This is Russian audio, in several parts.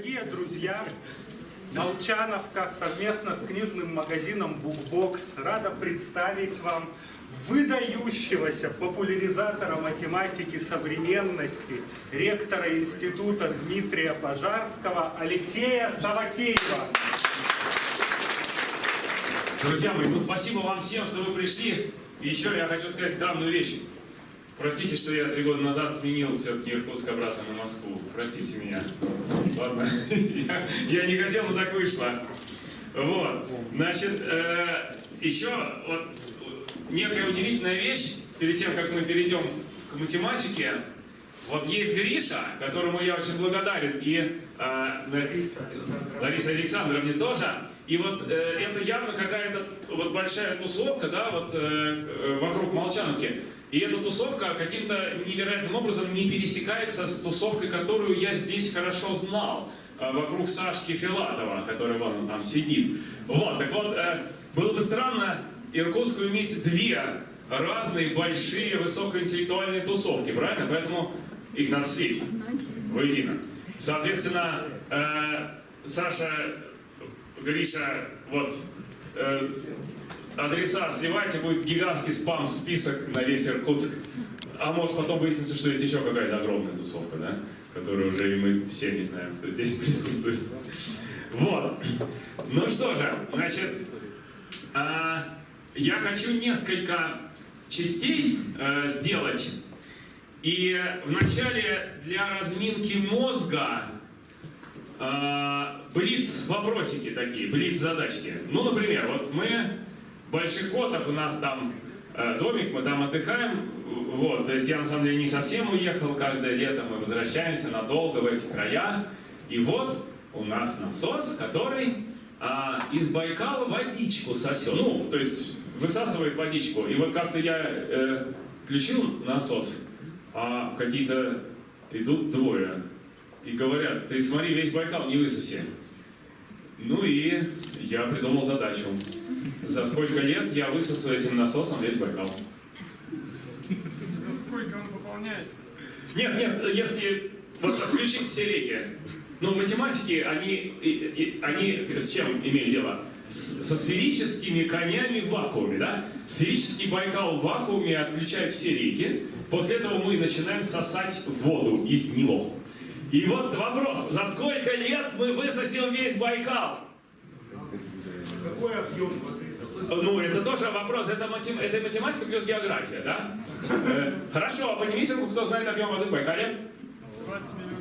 Дорогие друзья, Молчановка совместно с книжным магазином Букбокс рада представить вам выдающегося популяризатора математики современности, ректора института Дмитрия Пожарского Алексея Саватеева. Друзья мои, ну спасибо вам всем, что вы пришли. И еще я хочу сказать странную вещь. Простите, что я три года назад сменил все-таки Иркутск обратно на Москву. Простите меня. Ладно, я, я не хотел, но так вышло. Вот, значит, э, еще вот некая удивительная вещь, перед тем, как мы перейдем к математике. Вот есть Гриша, которому я очень благодарен, и э, Лариса Александровне тоже. И вот э, это явно какая-то вот большая тусовка, да, вот э, э вокруг Молчановки. И эта тусовка каким-то невероятным образом не пересекается с тусовкой, которую я здесь хорошо знал, э, вокруг Сашки Филатова, который вон он там сидит. Вот, так вот, э, было бы странно Иркутску иметь две разные большие высокоинтеллектуальные тусовки, правильно? Поэтому их надо слить воедино. Соответственно, э, Саша, Гриша, вот, адреса сливайте, будет гигантский спам-список на весь Иркутск. А может потом выяснится, что есть еще какая-то огромная тусовка, да? Которую уже и мы все не знаем, кто здесь присутствует. Вот. Ну что же, значит, а, я хочу несколько частей а, сделать. И вначале для разминки мозга а, блиц вопросики такие, блиц задачки. Ну, например, вот мы Больших Котах у нас там э, домик, мы там отдыхаем. Вот, то есть я на самом деле не совсем уехал, каждое лето мы возвращаемся надолго в эти края. И вот у нас насос, который а, из Байкала водичку сосет. Ну, то есть высасывает водичку. И вот как-то я э, включил насос, а какие-то идут двое и говорят, ты смотри, весь Байкал не высоси. Ну и я придумал задачу. За сколько лет я высосу этим насосом весь Байкал? Сколько он пополняется? Нет, нет, если вот отключить все реки. Но математики, они, они с чем имеют дело? С, со сферическими конями в вакууме, да? Сферический Байкал в вакууме отключает все реки. После этого мы начинаем сосать воду из него. И вот вопрос, за сколько лет мы высосем весь Байкал? Какой объем воды? Ну, это тоже вопрос, это, матем... это математика плюс география, да? Э, хорошо, а поднимите руку, кто знает объем воды в Байкале? 20 миллионов.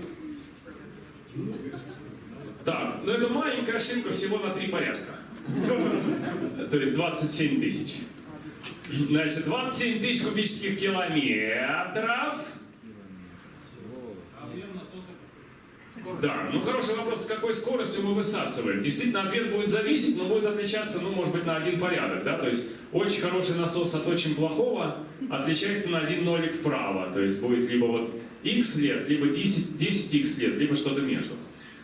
Так, ну это маленькая ошибка всего на три порядка. То есть 27 тысяч. Значит, 27 тысяч кубических километров Да, ну хороший вопрос, с какой скоростью мы высасываем. Действительно, ответ будет зависеть, но будет отличаться, ну, может быть, на один порядок, да, то есть очень хороший насос от очень плохого отличается на один нолик вправо, то есть будет либо вот x лет, либо 10, 10x лет, либо что-то между.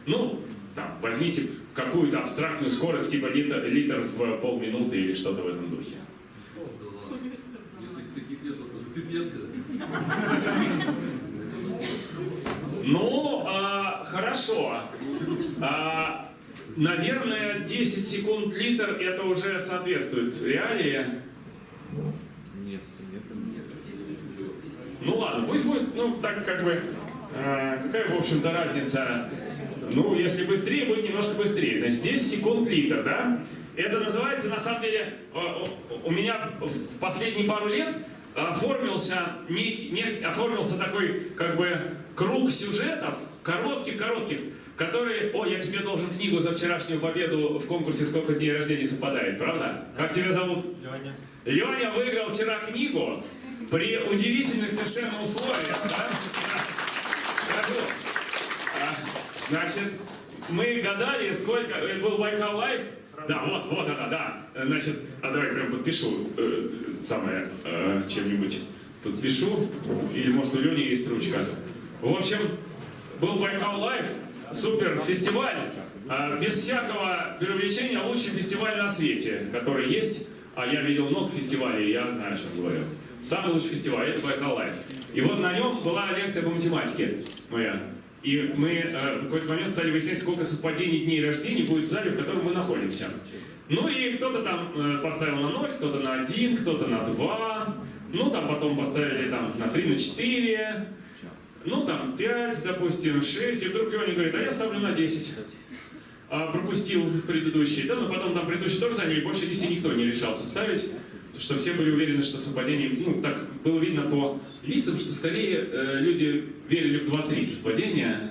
Ну, там, возьмите какую-то абстрактную скорость, типа литр, литр в полминуты или что-то в этом духе. Ну, а, хорошо. А, наверное, 10 секунд литр это уже соответствует реалии. Нет, нет, нет. Ну ладно, пусть будет, ну так как бы, а, какая в общем-то разница. Ну, если быстрее, будет немножко быстрее. Значит, 10 секунд литр, да? Это называется, на самом деле, у меня в последние пару лет оформился, не, не, оформился такой, как бы, круг сюжетов, коротких-коротких, которые, о, я тебе должен книгу за вчерашнюю победу в конкурсе «Сколько дней рождения совпадает», правда? Как тебя зовут? Леня. Леня выиграл вчера книгу при удивительных совершенно условиях, да? А, значит, мы гадали, сколько, это был Байкал Live, да, вот, вот она, да. Значит, а давай прям подпишу э, самое э, чем-нибудь. Тут пишу, или может у Лени есть ручка. В общем, был Байкал Live, супер фестиваль, э, без всякого привлечения лучший фестиваль на свете, который есть. А я видел много фестивалей, я знаю, о чем говорю. Самый лучший фестиваль, это Байкал Live. И вот на нем была лекция по математике моя. И мы э, в какой-то момент стали выяснять, сколько совпадений дней рождения будет в зале, в котором мы находимся. Ну и кто-то там э, поставил на 0, кто-то на 1, кто-то на 2. Ну там потом поставили там на 3, на 4. Ну там 5, допустим, 6. И вдруг Леня говорит, а я ставлю на 10. А пропустил предыдущий. Да, но потом там предыдущий тоже заняли. Больше 10 никто не решался ставить. Потому что все были уверены, что совпадение, ну так было видно по лицам, что скорее э, люди верили в 2-3 совпадения.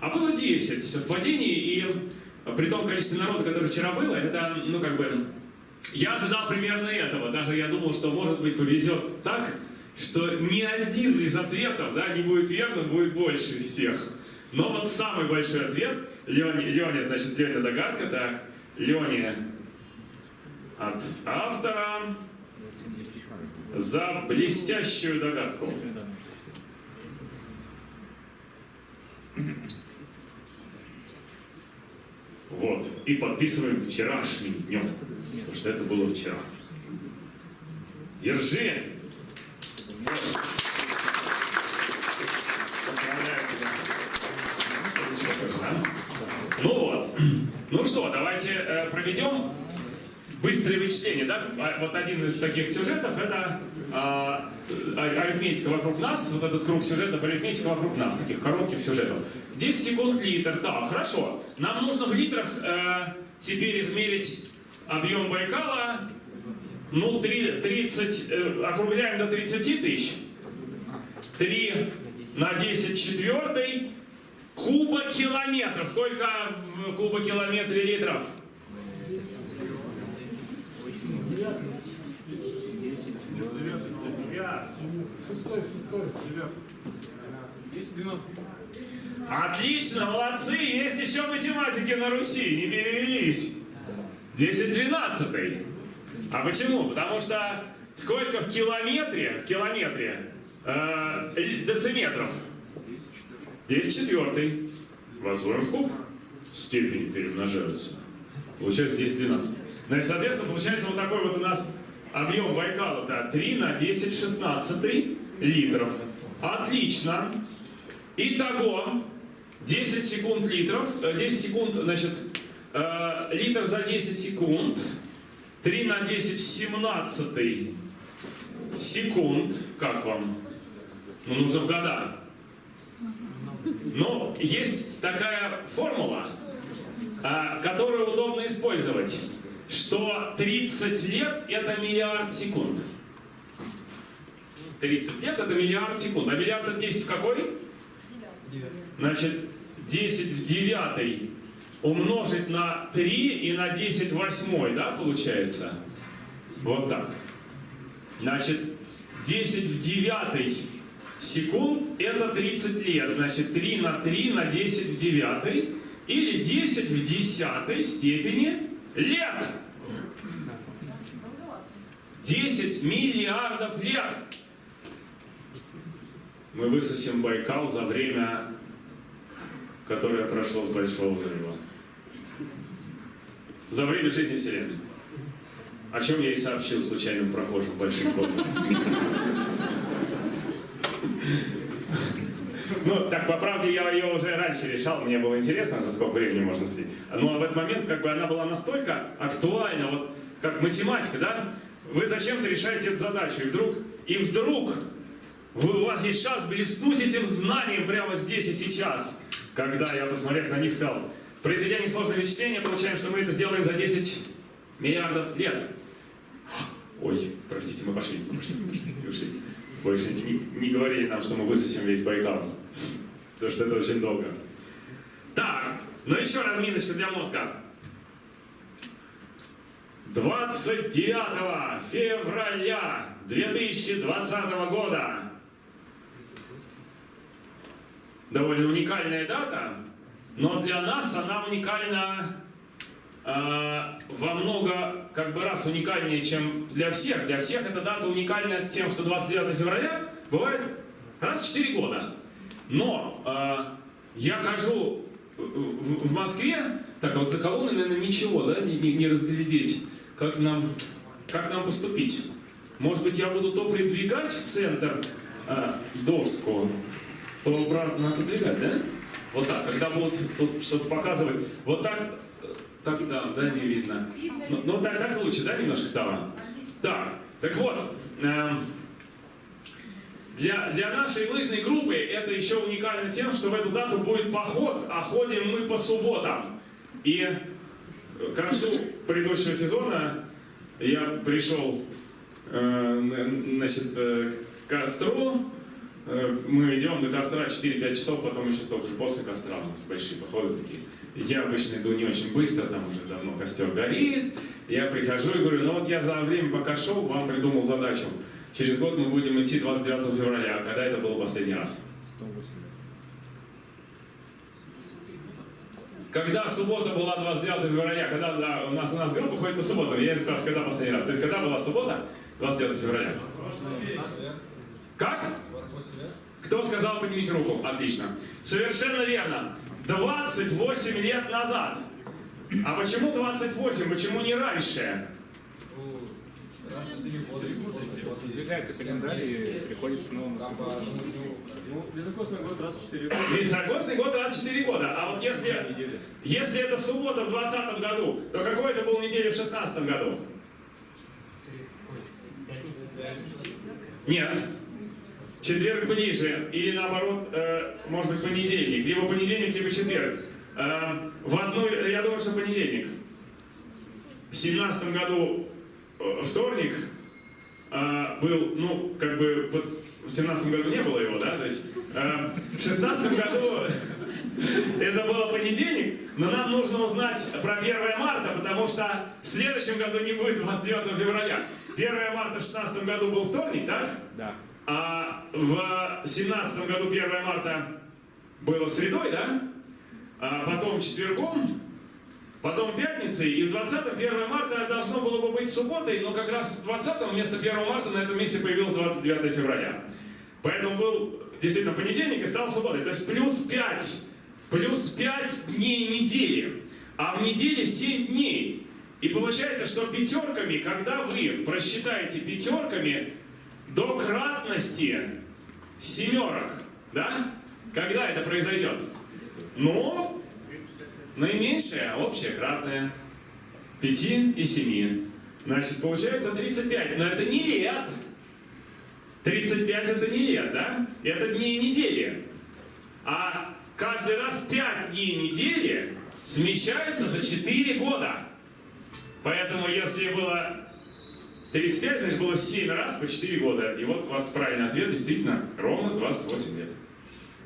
А было 10 совпадений, и при том количестве народа, которое вчера было, это, ну как бы, я ожидал примерно этого. Даже я думал, что может быть повезет так, что ни один из ответов да, не будет верным, будет больше всех. Но вот самый большой ответ, Леня значит, Леня догадка, так, Леня от автора за блестящую догадку. Вот. И подписываем вчерашним днем. Потому что это было вчера. Держи! Поздравляю тебя. Отлично тоже, да? Ну вот. Ну что, давайте э, проведем быстрое вычисление. Да? А Вот один из таких сюжетов это а- арифметика вокруг нас, вот этот круг сюжетов, арифметика вокруг нас, таких коротких сюжетов. 10 секунд литр, так, хорошо. Нам нужно в литрах э, теперь измерить объем Байкала, ну, три- 30, э, округляем до 30 тысяч. 3 на 10 четвертый кубокилометров. Сколько в кубокилометре литров? Десять, двенадцать. Отлично, молодцы, есть еще математики на Руси, не перевелись. 10-12. А почему? Потому что сколько в километре, в километре э, э, дециметров? 10 четвертый. Возводим в куб. Степени перемножаются. Получается 10-12. Значит, соответственно, получается вот такой вот у нас объем Байкала-то 3 на 10 16 литров. Отлично. Итого 10 секунд литров, э, 10 секунд, значит, э, литр за 10 секунд, 3 на 10 в 17 секунд, как вам? Ну, нужно в года. Но есть такая формула, а, которую удобно использовать, что 30 лет это миллиард секунд. 30 лет это миллиард секунд. А миллиард это 10 в какой? Значит, 10 в 9 умножить на 3 и на 10 в 8, да, получается? Вот так. Значит, 10 в 9 секунд это 30 лет. Значит, 3 на 3 на 10 в 9 или 10 в 10 степени лет. 10 миллиардов лет. Мы высосим Байкал за время, которое прошло с Большого взрыва. За время жизни Вселенной. О чем я и сообщил случайным прохожим большим кодом. Ну, так, по правде, я ее уже раньше решал, мне было интересно, за сколько времени можно следить. Но в этот момент, как бы, она была настолько актуальна, вот, как математика, да? Вы зачем-то решаете эту задачу, и вдруг, и вдруг вы, у вас есть шанс блеснуть этим знанием прямо здесь и сейчас. Когда я, посмотрев на них, сказал, произведя несложное вычисление, получаем, что мы это сделаем за 10 миллиардов лет. Ой, простите, мы пошли, мы пошли, мы пошли, мы. Больше не, не говорили нам, что мы высосем весь Байкал. Потому что это очень долго. Так, ну еще разминочка для мозга. 29 февраля 2020 года. Довольно уникальная дата, но для нас она уникальна э, во много как бы раз уникальнее, чем для всех. Для всех эта дата уникальна тем, что 29 февраля бывает раз в 4 года. Но э, я хожу в, в Москве, так вот за колонной, наверное, ничего, да, не, не, не разглядеть, как нам, как нам поступить. Может быть, я буду то придвигать в центр э, доску, то обратно отодвигать, да? Вот так, когда будут тут что-то показывать, вот так, э, так, да, да, не видно. Ну, ну, так, так лучше, да, немножко стало? Так, так вот, эм, для, для нашей лыжной группы это еще уникально тем, что в эту дату будет поход, а ходим мы по субботам. И к концу предыдущего сезона я пришел э, значит, э, к костру, Э, мы идем до костра 4-5 часов, потом еще столько же после костра у нас большие походы такие. Я обычно иду не очень быстро, там уже давно костер горит. Я прихожу и говорю, ну вот я за время, пока шел, вам придумал задачу. Через год мы будем идти 29 февраля. А когда это было последний раз? Когда суббота была 29 февраля, когда да, у нас у нас группа ходит по субботам, я спрашиваю, когда последний раз? То есть когда была суббота? 29 февраля. Как? Кто сказал, поднимите руку? Отлично. Совершенно верно. 28 лет назад. А почему 28? Почему не раньше? Двигается календарь и приходится новым Ну, високосный год раз в 4 года. Високосный год раз в 4 года. А вот если, если это суббота в 20 году, то какой это был неделя в 16 году? Нет. Четверг ближе, или наоборот, э, может быть, понедельник. Либо понедельник, либо четверг. Э, в одну, я думаю, что понедельник. В семнадцатом году э, вторник был, ну, как бы, в семнадцатом году не было его, да, то есть в шестнадцатом году это было понедельник, но нам нужно узнать про 1 марта, потому что в следующем году не будет 29 февраля. 1 марта в 16 году был вторник, так? Да. А в семнадцатом году 1 марта было средой, да? А потом четвергом, потом пятницей, и в 20 1 марта должно было бы быть субботой, но как раз в 20 вместо 1 марта на этом месте появилось 29 февраля. Поэтому был действительно понедельник и стал субботой. То есть плюс 5, плюс 5 дней недели. А в неделе 7 дней. И получается, что пятерками, когда вы просчитаете пятерками, до кратности семерок, да? Когда это произойдет? Ну, наименьшее, общее кратное. 5 и 7. Значит, получается 35. Но это не лет. 35 это не лет, да? Это дни недели. А каждый раз 5 дней недели смещается за 4 года. Поэтому если было 35, значит, было 7 раз по 4 года. И вот у вас правильный ответ, действительно, ровно 28 лет.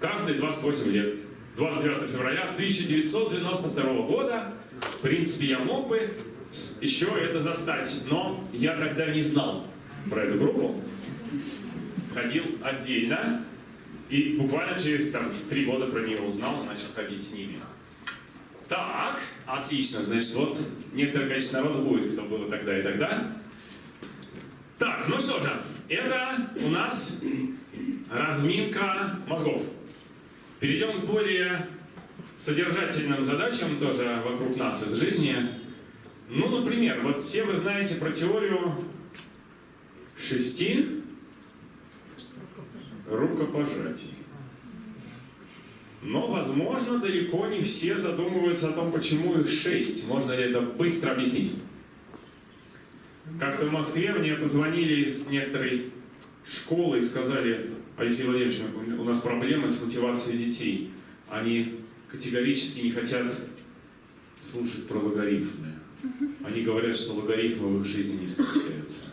Каждые 28 лет. 29 февраля 1992 года, в принципе, я мог бы еще это застать, но я тогда не знал про эту группу. Ходил отдельно, и буквально через там, три года про нее узнал и начал ходить с ними. Так, отлично, значит, вот некоторое количество народу будет, кто был тогда и тогда. Ну что же, это у нас разминка мозгов. Перейдем к более содержательным задачам тоже вокруг нас из жизни. Ну, например, вот все вы знаете про теорию шести рукопожатий. Но, возможно, далеко не все задумываются о том, почему их шесть. Можно ли это быстро объяснить? Как-то в Москве мне позвонили из некоторой школы и сказали, Алексей Владимирович, у нас проблемы с мотивацией детей. Они категорически не хотят слушать про логарифмы. Они говорят, что логарифмы в их жизни не встречаются.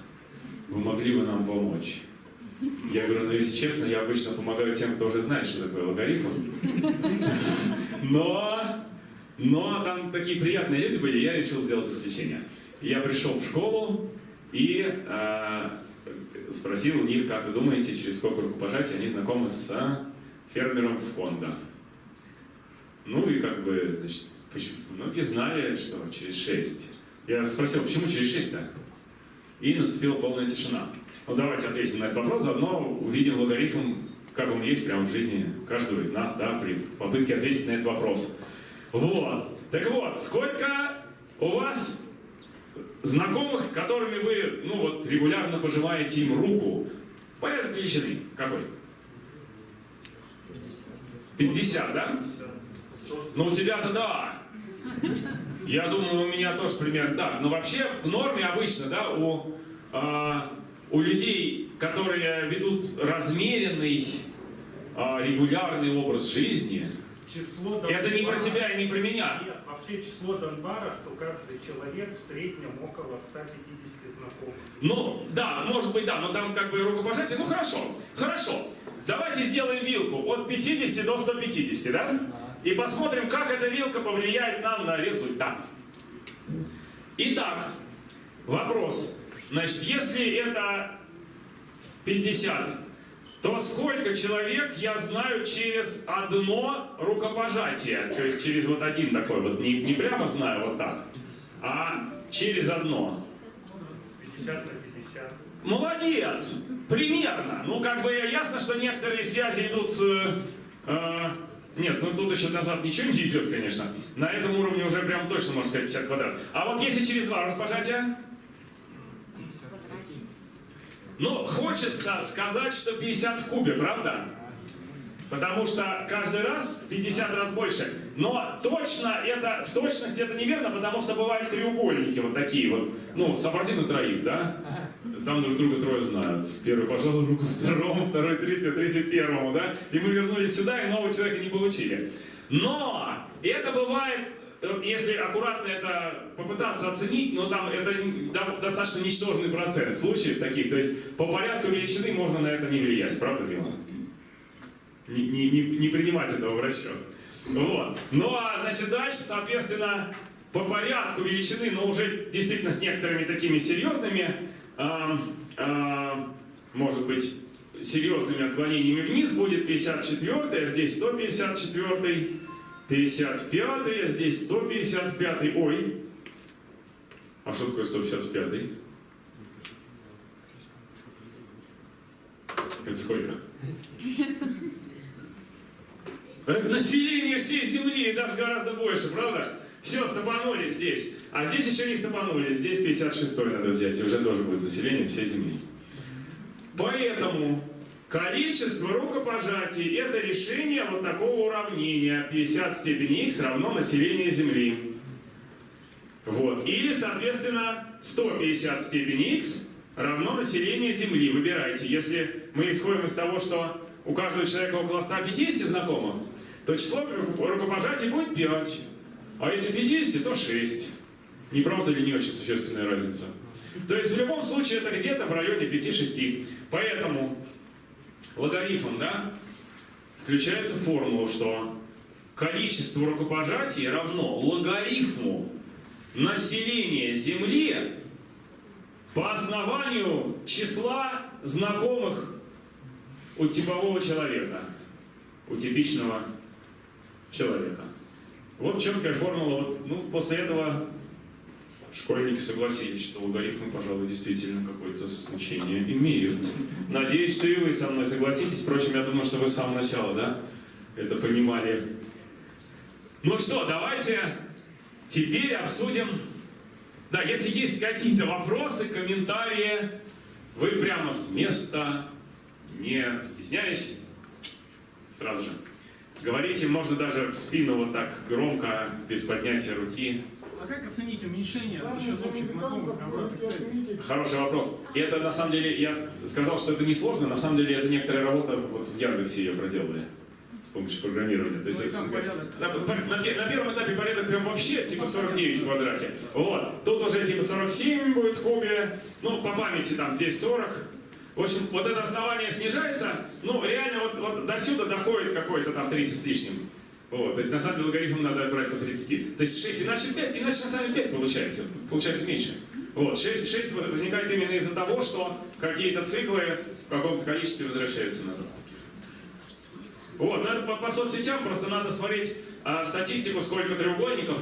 Вы могли бы нам помочь? Я говорю, ну если честно, я обычно помогаю тем, кто уже знает, что такое логарифм. Но, но там такие приятные люди были, я решил сделать исключение. Я пришел в школу и э, спросил у них, как вы думаете, через сколько рукопожатий они знакомы с фермером в Конго. Ну и как бы, значит, многие знали, что через шесть. Я спросил, почему через шесть-то? И наступила полная тишина. Ну давайте ответим на этот вопрос, заодно увидим логарифм, как он есть прямо в жизни каждого из нас, да, при попытке ответить на этот вопрос. Вот. Так вот, сколько у вас знакомых, с которыми вы, ну вот, регулярно пожимаете им руку, порядок величины какой? 50, да? Ну, у тебя-то да. Я думаю, у меня тоже примерно так. Но вообще в норме обычно, да, у, а, у людей, которые ведут размеренный, а, регулярный образ жизни, Число это не про тебя и не про меня. Вообще число Донбара, что каждый человек в среднем около 150 знакомых. Ну, да, может быть, да, но там как бы рукопожатие. Ну, хорошо, хорошо. Давайте сделаем вилку от 50 до 150, да? И посмотрим, как эта вилка повлияет нам на результат. Итак, вопрос. Значит, если это 50, то сколько человек я знаю через одно рукопожатие? То есть через вот один такой вот, не, не прямо знаю вот так, а через одно. 50 на 50. Молодец! Примерно. Ну, как бы ясно, что некоторые связи идут... э, э, нет, ну тут еще назад ничего не идет, конечно. На этом уровне уже прям точно, можно сказать, 50 квадрат. А вот если через два рукопожатия? Ну, хочется сказать, что 50 в кубе, правда? Потому что каждый раз в 50 раз больше. Но точно это, в точности это неверно, потому что бывают треугольники вот такие вот. Ну, сообрази на троих, да? Там друг друга трое знают. Первый пожал руку второму, второй третьему, третий первому, да? И мы вернулись сюда, и нового человека не получили. Но это бывает, если аккуратно это попытаться оценить, но там это достаточно ничтожный процент случаев таких. То есть по порядку величины можно на это не влиять, правда, Мила? Не, не, не, не принимать этого в расчет. Вот. Ну а значит дальше, соответственно, по порядку величины, но уже действительно с некоторыми такими серьезными, ам, ам, может быть, серьезными отклонениями вниз будет 54, а здесь 154, 55, а здесь 155. Ой, а что такое 155? Это сколько? Э, Население всей Земли даже гораздо больше, правда? Все, стопанули здесь. А здесь еще не стопанули. Здесь 56 надо взять, и уже тоже будет население всей Земли. Поэтому количество рукопожатий – это решение вот такого уравнения. 50 в степени x равно население Земли. Вот. Или, соответственно, 150 в степени x равно население Земли. Выбирайте. Если мы исходим из того, что у каждого человека около 150 знакомых, то число рукопожатий будет 5. А если 50, то 6. Не правда ли не очень существенная разница? То есть в любом случае это где-то в районе 5-6. Поэтому логарифм, да, включается в формулу, что количество рукопожатий равно логарифму населения Земли по основанию числа знакомых у типового человека, у типичного человека. Вот четкая формула. Ну, после этого школьники согласились, что логарифмы, пожалуй, действительно какое-то значение имеют. Надеюсь, что и вы со мной согласитесь. Впрочем, я думаю, что вы с самого начала, да, это понимали. Ну что, давайте теперь обсудим. Да, если есть какие-то вопросы, комментарии, вы прямо с места, не стесняясь, сразу же. Говорите, можно даже в спину вот так громко, без поднятия руки. А как оценить уменьшение за счет общих знакомых? Хороший вопрос. И это на самом деле, я сказал, что это несложно, на самом деле это некоторая работа, вот в Яндексе ее проделали с помощью программирования. То есть, Ну там порядок. на, на- на пе- на первом этапе порядок прям вообще типа 49 в квадрате. Вот. Тут уже типа 47 будет кубе. Ну, по памяти там здесь 40. В общем, вот это основание снижается, ну, реально вот, вот до сюда доходит какой-то там 30 с лишним. Вот, то есть на самом деле логарифм надо брать по 30. То есть 6, иначе 5, иначе на самом деле 5 получается, получается меньше. Вот, 6, 6 возникает именно из-за того, что какие-то циклы в каком-то количестве возвращаются назад. Вот, но это по, по соцсетям просто надо смотреть а, статистику, сколько треугольников,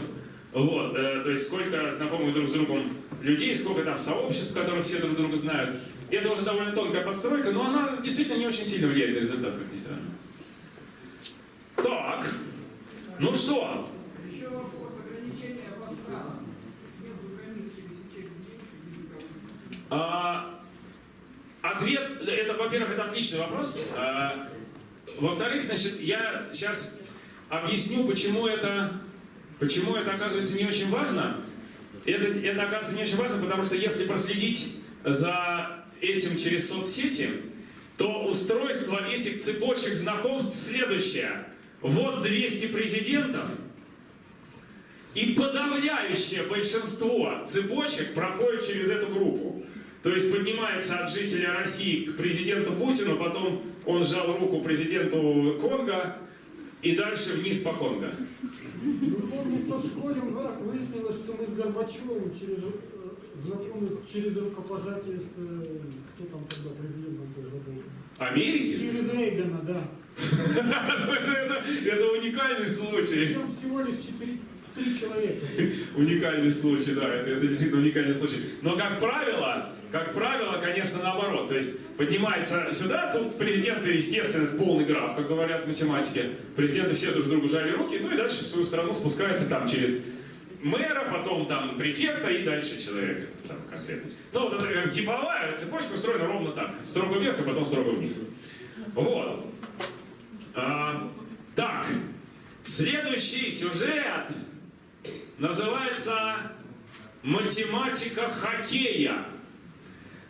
вот, э, то есть сколько знакомых друг с другом людей, сколько там сообществ, в которых все друг друга знают. Это уже довольно тонкая подстройка, но она действительно не очень сильно влияет на результат, как ни странно. Так, ну что, Еще вопрос ограничения языковых. А, ответ, это, во-первых, это отличный вопрос. А, во-вторых, значит, я сейчас объясню, почему это, почему это оказывается не очень важно. Это, это оказывается не очень важно, потому что если проследить за этим через соцсети, то устройство этих цепочек знакомств следующее. Вот 200 президентов, и подавляющее большинство цепочек проходит через эту группу. То есть поднимается от жителя России к президенту Путину, потом он сжал руку президенту Конго, и дальше вниз по Конго. Ну, помнится, в школе выяснилось, что мы с Горбачевым через, э, знакомы через рукопожатие с... э, Кто там тогда президентом был? Америки? Через Рейгана, да. Это, уникальный случай. Причем всего лишь четыре, три человека. Уникальный случай, да, это, это действительно уникальный случай. Но как правило, как правило, конечно, наоборот. То есть поднимается сюда, тут президенты, естественно, это полный граф, как говорят в математике. Президенты все друг другу жали руки, ну и дальше в свою страну спускается там через мэра, потом там префекта и дальше человек этот самый конкретный. Ну, вот это как типовая цепочка устроена ровно так. Строго вверх, и потом строго вниз. Вот. А, так, следующий сюжет называется «Математика хоккея».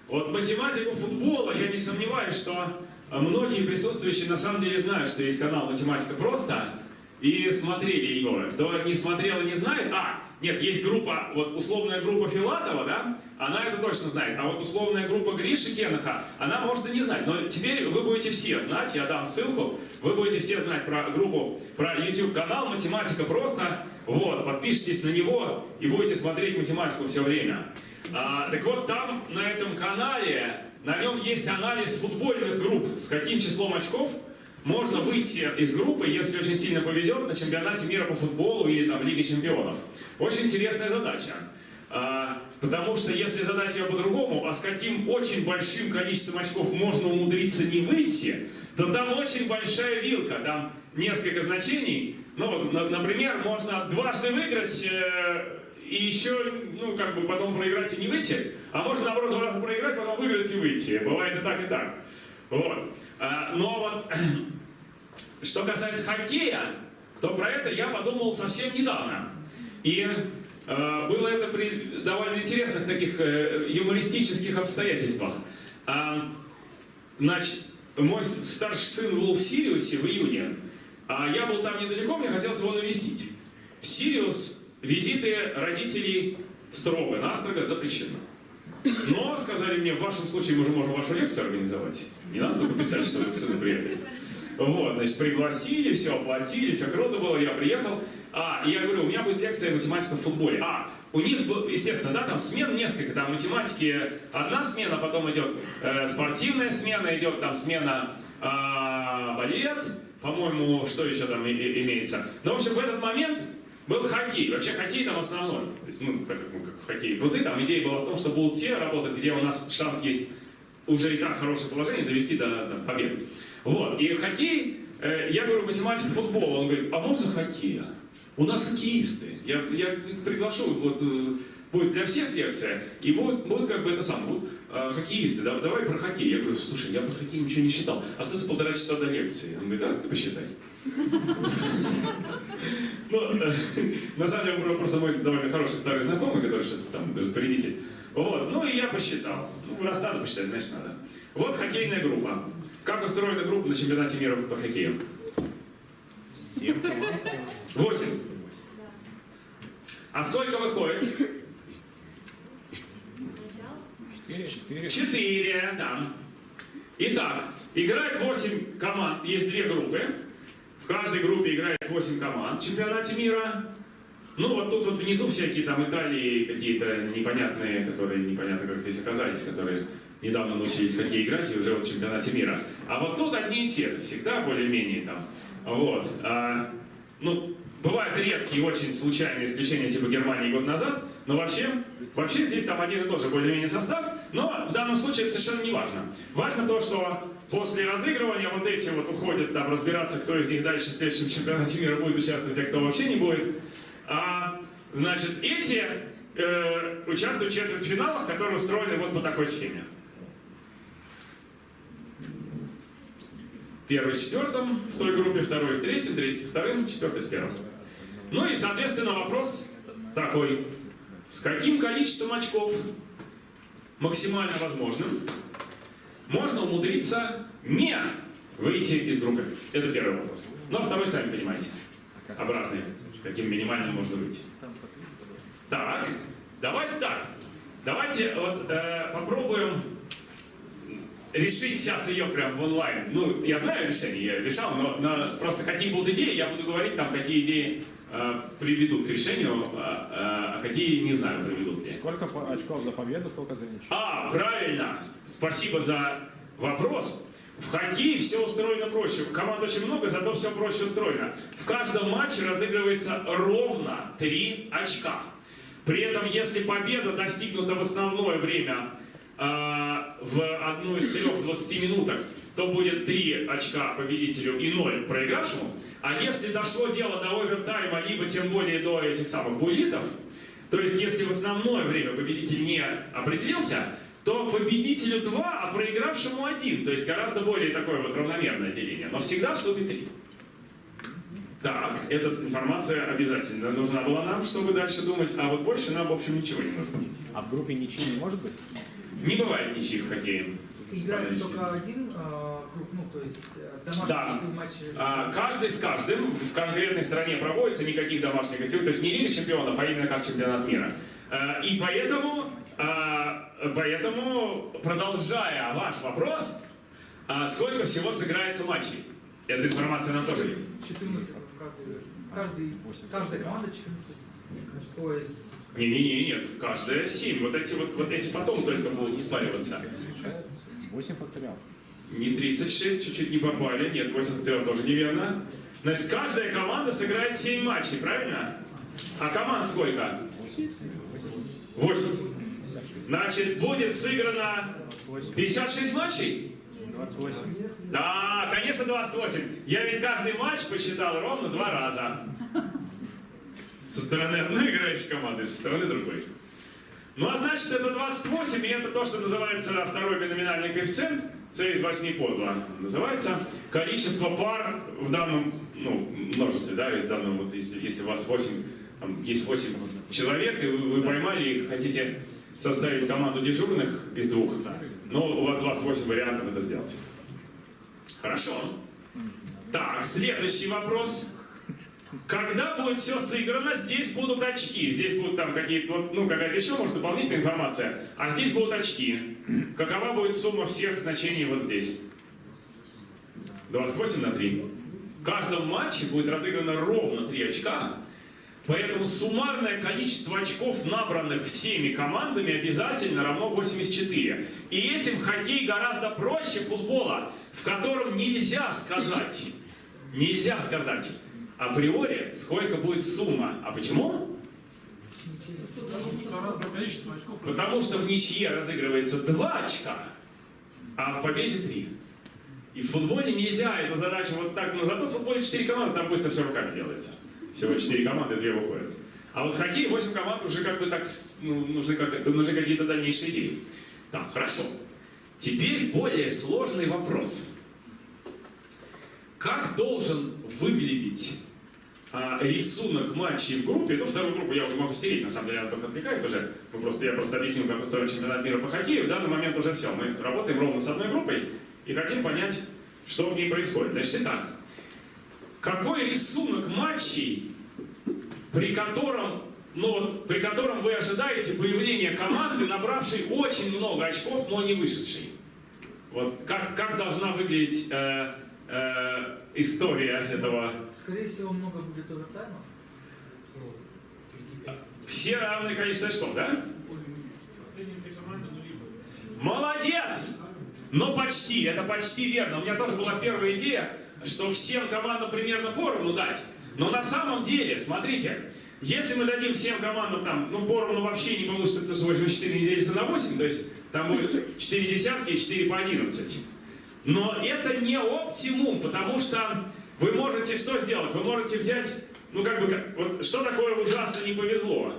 Вот математику футбола, я не сомневаюсь, что многие присутствующие на самом деле знают, что есть канал «Математика просто», и смотрели его. Кто не смотрел и не знает, а, нет, есть группа, вот условная группа Филатова, да, она это точно знает, а вот условная группа Гриши Кенаха, она может и не знать, но теперь вы будете все знать, я дам ссылку, вы будете все знать про группу, про YouTube-канал «Математика просто», вот, подпишитесь на него и будете смотреть математику все время. А, так вот, там, на этом канале, на нем есть анализ футбольных групп, с каким числом очков можно выйти из группы, если очень сильно повезет, на чемпионате мира по футболу или там Лиге чемпионов. Очень интересная задача. А, потому что если задать ее по-другому, а с каким очень большим количеством очков можно умудриться не выйти, то там очень большая вилка, там несколько значений. Ну, например, можно дважды выиграть э, и еще, ну, как бы потом проиграть и не выйти, а можно, наоборот, два раза проиграть, потом выиграть и выйти. Бывает и так, и так. Вот. А, но вот, что касается хоккея, то про это я подумал совсем недавно. И э, было это при довольно интересных таких э, юмористических обстоятельствах. А, значит, мой старший сын был в Сириусе в июне, а я был там недалеко, мне хотелось его навестить. В Сириус визиты родителей строго-настрого запрещены. Но, сказали мне, в вашем случае мы уже можем вашу лекцию организовать. Не надо только писать, что вы к сыну приехали. Вот, значит, пригласили, все оплатили, все круто было, я приехал. А, и я говорю, у меня будет лекция математика в футболе. А, у них, естественно, да, там смен несколько, там математики одна смена, потом идет э, спортивная смена, идет там смена а, балет, по-моему, что еще там и- и- имеется. Ну, в общем, в этот момент был хоккей. Вообще хоккей там основной. То есть, ну, как, ну, как в хоккее круты, там идея была в том, что будут те работать, где у нас шанс есть уже и так хорошее положение довести до, до победы. Вот. И хоккей, э, я говорю, математик футбола, он говорит, а можно хоккея? У нас хоккеисты. Я, я приглашу, вот э, будет для всех лекция, и будет, будет как бы это самое, будут э, хоккеисты. Да- давай про хоккей. Я говорю, слушай, я про хоккей ничего не считал. Остается полтора часа до лекции. Он говорит, а ты посчитай. Ну, э, на самом деле, просто мой довольно хороший старый знакомый, который сейчас там распорядитель. Вот, ну и я посчитал. Ну, раз надо посчитать, значит надо. Вот хоккейная группа. Как устроена группа на чемпионате мира по хоккею? Семь команд. Восемь. А сколько выходит? Четыре. Четыре. Четыре, да. Итак, играет 8 команд, есть две группы. В каждой группе играет 8 команд в чемпионате мира. Ну, вот тут вот внизу всякие там Италии какие-то непонятные, которые непонятно как здесь оказались, которые недавно научились в хоккей играть и уже в чемпионате мира. А вот тут одни и те же, всегда более-менее там. Вот. А, ну, бывают редкие, очень случайные исключения, типа Германии год назад, но вообще, вообще здесь там один и тот же более-менее состав, но в данном случае это совершенно не важно. Важно то, что после разыгрывания вот эти вот уходят там разбираться, кто из них дальше в следующем чемпионате мира будет участвовать, а кто вообще не будет. А, значит, эти э, участвуют в четвертьфиналах, которые устроены вот по такой схеме. Первый с четвертым в той группе, второй с третьим, третий с вторым, четвертый с первым. Ну и, соответственно, вопрос такой. С каким количеством очков максимально возможным можно умудриться не выйти из группы? Это первый вопрос. А второй, сами понимаете, обратный. С каким минимальным можно выйти. Так, давайте так. Давайте вот э, попробуем решить сейчас ее прям в онлайн. Ну, я знаю решение, я решал, но, но просто какие будут идеи, я буду говорить там, какие идеи приведут к решению, а, а какие не знаю, приведут ли. Сколько очков за победу, сколько за ничью? А, правильно. Спасибо за вопрос. В хоккее все устроено проще. Команд очень много, зато все проще устроено. В каждом матче разыгрывается ровно 3 очка. При этом, если победа достигнута в основное время э, в одну из трех 20 минуток, то будет 3 очка победителю и 0 проигравшему. А если дошло дело до овертайма, либо тем более до этих самых буллитов, то есть если в основное время победитель не определился, то победителю 2, а проигравшему 1. То есть гораздо более такое вот равномерное деление. Но всегда в сумме 3. Так, эта информация обязательно нужна была нам, чтобы дальше думать, а вот больше нам, в общем, ничего не нужно. А в группе ничьи не может быть? Не бывает ничьих в хоккее. Играется только один э, круг, ну, то есть э, домашний Да. матчи. А, каждый с каждым в конкретной стране проводится, никаких домашних гостей, то есть не Лига чемпионов, а именно как чемпионат мира. А, и поэтому, а, поэтому, продолжая ваш вопрос, а, сколько всего сыграется матчей? Эта информация нам тоже есть. 14 каждый, каждый, каждая команда 14. То есть Не-не-не, нет, каждая 7. Вот эти, вот, вот эти потом только будут спариваться. 8 факториал. Не 36, чуть-чуть не попали. Нет, 8 факториал тоже неверно. Значит, каждая команда сыграет 7 матчей, правильно? А команд сколько? 8. Значит, будет сыграно 56 матчей? 28. Да, конечно, 28. Я ведь каждый матч посчитал ровно два раза. Со стороны одной играющей команды, со стороны другой. Ну а значит, это 28, и это то, что называется второй биноминальный коэффициент, c из 8 по 2. Называется количество пар в данном ну, множестве, да, из данного, вот если, если у вас 8, там, есть 8 человек, и вы, вы поймали их, хотите составить команду дежурных из двух, но у вас 28 вариантов это сделать. Хорошо. Так, следующий вопрос. Когда будет все сыграно, здесь будут очки. Здесь будут там какие-то, ну, какая-то еще, может, дополнительная информация. А здесь будут очки. Какова будет сумма всех значений вот здесь? 28 на 3. В каждом матче будет разыграно ровно 3 очка. Поэтому суммарное количество очков, набранных всеми командами, обязательно равно 84. И этим хоккей гораздо проще футбола, в котором нельзя сказать, нельзя сказать априори, сколько будет сумма. А почему? Потому что в ничье разыгрывается 2 очка, а в победе 3. И в футболе нельзя эту задачу вот так, но зато в футболе 4 команды, там быстро все руками делается. Всего 4 команды, 2 выходят. А вот в хоккее 8 команд уже как бы так, ну, нужны, как, нужны какие-то дальнейшие идеи. Так, хорошо. Теперь более сложный вопрос. Как должен выглядеть рисунок матчей в группе, ну, вторую группу я уже могу стереть, на самом деле, она только отвлекает уже. Мы просто, я просто объяснил, как устроен чемпионат мира по хоккею. В данный момент уже все. Мы работаем ровно с одной группой и хотим понять, что в ней происходит. Значит, итак, какой рисунок матчей, при котором, ну вот, при котором вы ожидаете появления команды, набравшей очень много очков, но не вышедшей? Вот как, как должна выглядеть э, э, история этого скорее всего много будет овертайма. Все равное количество очков, да? Молодец! Но почти, это почти верно. У меня тоже была первая идея, что всем командам примерно поровну дать. Но на самом деле, смотрите, если мы дадим всем командам там, ну, поровну вообще не получится, потому что 84 не делится на 8, то есть там будет 4 десятки и 4 по 11. Но это не оптимум, потому что вы можете что сделать? Вы можете взять, ну как бы, как- вот что такое ужасно не повезло?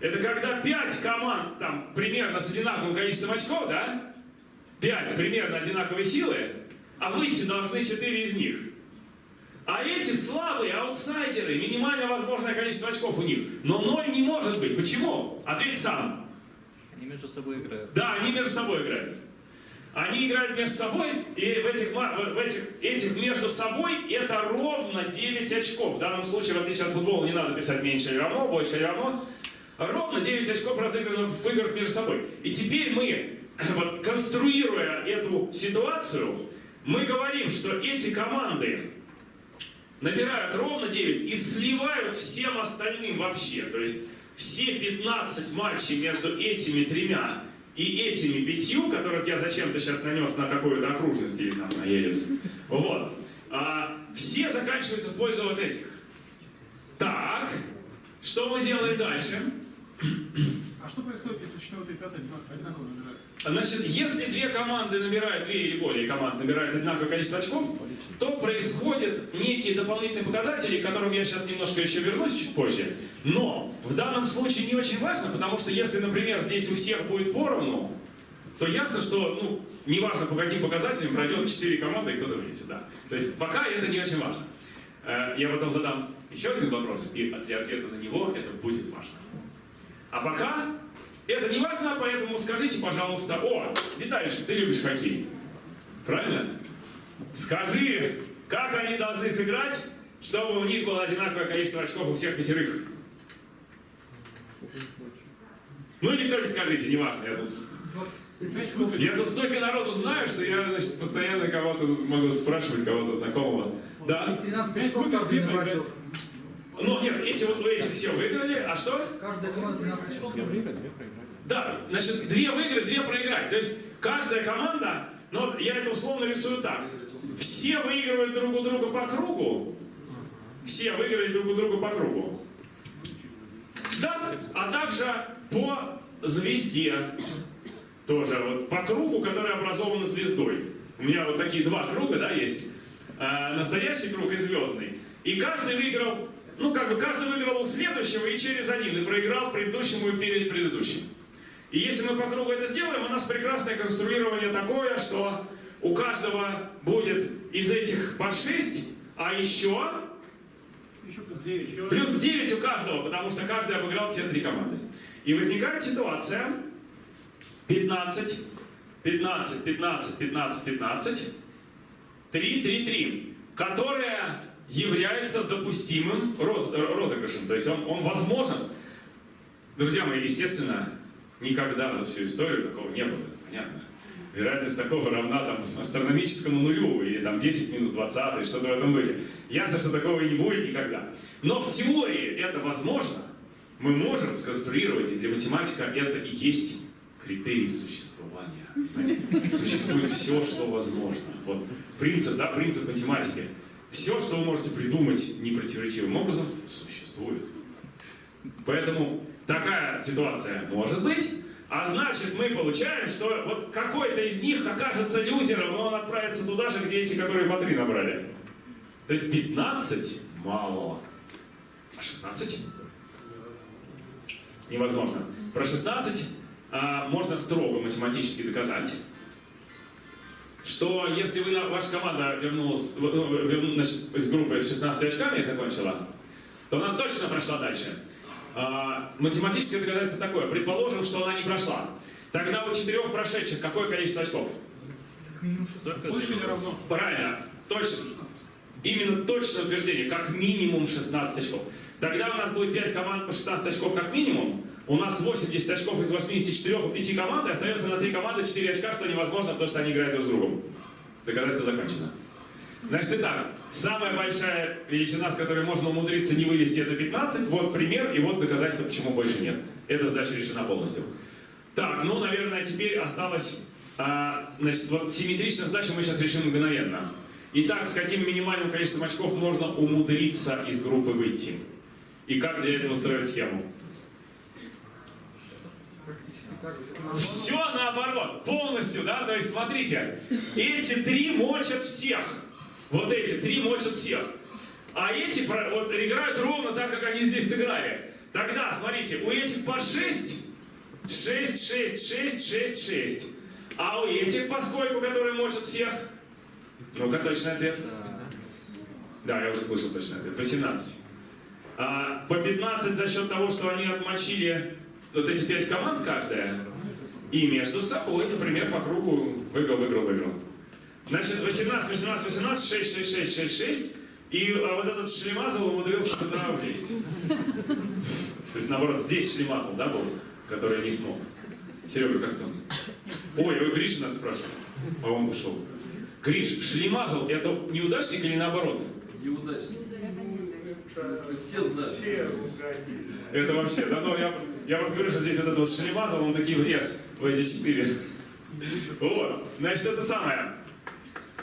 Это когда 5 команд там примерно с одинаковым количеством очков, да? 5 примерно одинаковой силы, а выйти должны 4 из них. А эти слабые аутсайдеры, минимально возможное количество очков у них. Но 0 не может быть. Почему? Ответь сам. Они между собой играют. Да, они между собой играют. Они играют между собой, и в этих, в этих, этих между собой это ровно 9 очков. В данном случае, в отличие от футбола, не надо писать меньше или равно, больше или равно. Ровно 9 очков разыграно в играх между собой. И теперь мы, вот, конструируя эту ситуацию, мы говорим, что эти команды набирают ровно 9 и сливают всем остальным вообще. То есть все 15 матчей между этими тремя и этими пятью, которых я зачем-то сейчас нанес на какую-то окружность или там на елис, вот, а, все заканчиваются в пользу вот этих. Так, что мы делаем дальше? А что происходит, если четвертый и пятый одинаково набирают? Значит, если две команды набирают, две или более команд набирают одинаковое количество очков, то происходят некие дополнительные показатели, к которым я сейчас немножко еще вернусь чуть позже. Но в данном случае не очень важно, потому что если, например, здесь у всех будет поровну, то ясно, что, ну, неважно по каким показателям пройдет 4 команды и кто-то выйдет, да. То есть пока это не очень важно. Э, Я потом задам еще один вопрос, и для ответа на него это будет важно. А пока это не важно, поэтому скажите, пожалуйста, о, Виталий, ты любишь хоккей, правильно? Скажи, как они должны сыграть, чтобы у них было одинаковое количество очков у всех пятерых? Ну, никто не скажите, неважно, я тут... Я тут столько народу знаю, что я, значит, постоянно кого-то могу спрашивать, кого-то знакомого. Да? 13 Пять очков каждый. Ну, нет, эти вот вы этих все выиграли, а что? Каждая команда 13 очков. Да, значит, две выиграть, две проиграть. То есть каждая команда, вот я это условно рисую так. Все выигрывают друг у друга по кругу. Все выиграли друг у друга по кругу. Да, а также по звезде. Тоже вот по кругу, который образован звездой. У меня вот такие два круга, да, есть. А, настоящий круг и звездный. И каждый выиграл, ну как бы каждый выиграл у следующего и через один, и проиграл предыдущему и перед предыдущим. И если мы по кругу это сделаем, у нас прекрасное конструирование такое, что у каждого будет из этих по 6, а еще Еще плюс 9. Еще плюс 9 у каждого, потому что каждый обыграл те три команды. И возникает ситуация 15, 15, 15, 15, 15, 3, 3, 3, которая является допустимым роз- розыгрышем. То есть он, он возможен. Друзья мои, естественно, никогда за всю историю такого не было, это понятно. Вероятность такого равна там, астрономическому нулю, или там 10 минус 20, что-то в этом духе. Ясно, что такого и не будет никогда. Но в теории это возможно. Мы можем сконструировать, и для математика это и есть критерий существования. Знаете, существует все, что возможно. Вот принцип, да, принцип математики. Все, что вы можете придумать непротиворечивым образом, существует. Поэтому такая ситуация может быть. А значит, мы получаем, что вот какой-то из них окажется люзером, но он отправится туда же, где эти, которые по 3 набрали. То есть 15 мало. А 16? Невозможно. Про 16 а, можно строго математически доказать, что если вы, ваша команда вернулась ну, верну- значит, из группы с 16 очками закончила, то она точно прошла дальше. А, математическое доказательство такое. Предположим, что она не прошла. Тогда у четырех прошедших какое количество очков? больше или равно? Правильно, точно. Именно точное утверждение, как минимум 16 очков. Тогда у нас будет 5 команд по 16 очков как минимум. У нас 80 очков из 84 у 5 команд, и остается на 3 команды 4 очка, что невозможно, потому что они играют друг с другом. Доказательство закончено. Значит, итак, самая большая величина, с которой можно умудриться не вывести, это 15. Вот пример, и вот доказательство, почему больше нет. Эта задача решена полностью. Так, ну, наверное, теперь осталось... а, значит, вот симметричную задачу мы сейчас решим мгновенно. Итак, с каким минимальным количеством очков можно умудриться из группы выйти? И как для этого строить схему? Все наоборот, полностью, да? То есть, смотрите, эти три мочат всех. Вот эти три мочат всех. А эти вот, играют ровно так, как они здесь сыграли. Тогда, смотрите, у этих по 6, 6, 6, 6, 6, 6. А у этих, поскольку, которые мочат всех, Ну-ка, точный ответ. Да, я уже слышал точный ответ. 18. А, по 15 за счет того, что они отмочили вот эти пять команд каждая. И между собой, например, по кругу выиграл, выиграл, выиграл. Значит, 18, 18, 18, 6, 6, 6, 6, 6. И а, вот этот Шлемазл умудрился сюда влезть. То есть, наоборот, здесь Шлемазл, да, был, который не смог. Серега, как там? Ой, ой, Гриша надо спрашивать. А он ушел. Гриш, Шлемазл это неудачник или наоборот? Неудачник. Это Все знают. Это вообще, да, ну я, я просто говорю, что здесь вот этот вот Шлемазл, он такие влез в эти четыре. Вот, значит, это самое.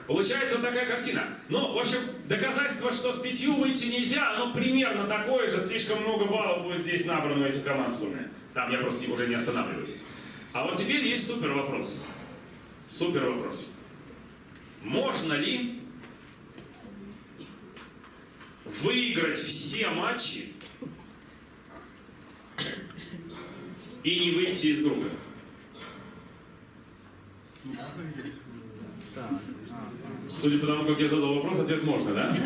Получается такая картина. Ну, в общем, доказательство, что с пятью выйти нельзя, оно примерно такое же, слишком много баллов будет здесь набрано у этих команд сумме. Там я просто уже не останавливаюсь. А вот теперь есть супер вопрос. Супер вопрос. Можно ли выиграть все матчи и не выйти из группы? Судя по тому, как я задал вопрос, ответ можно, да?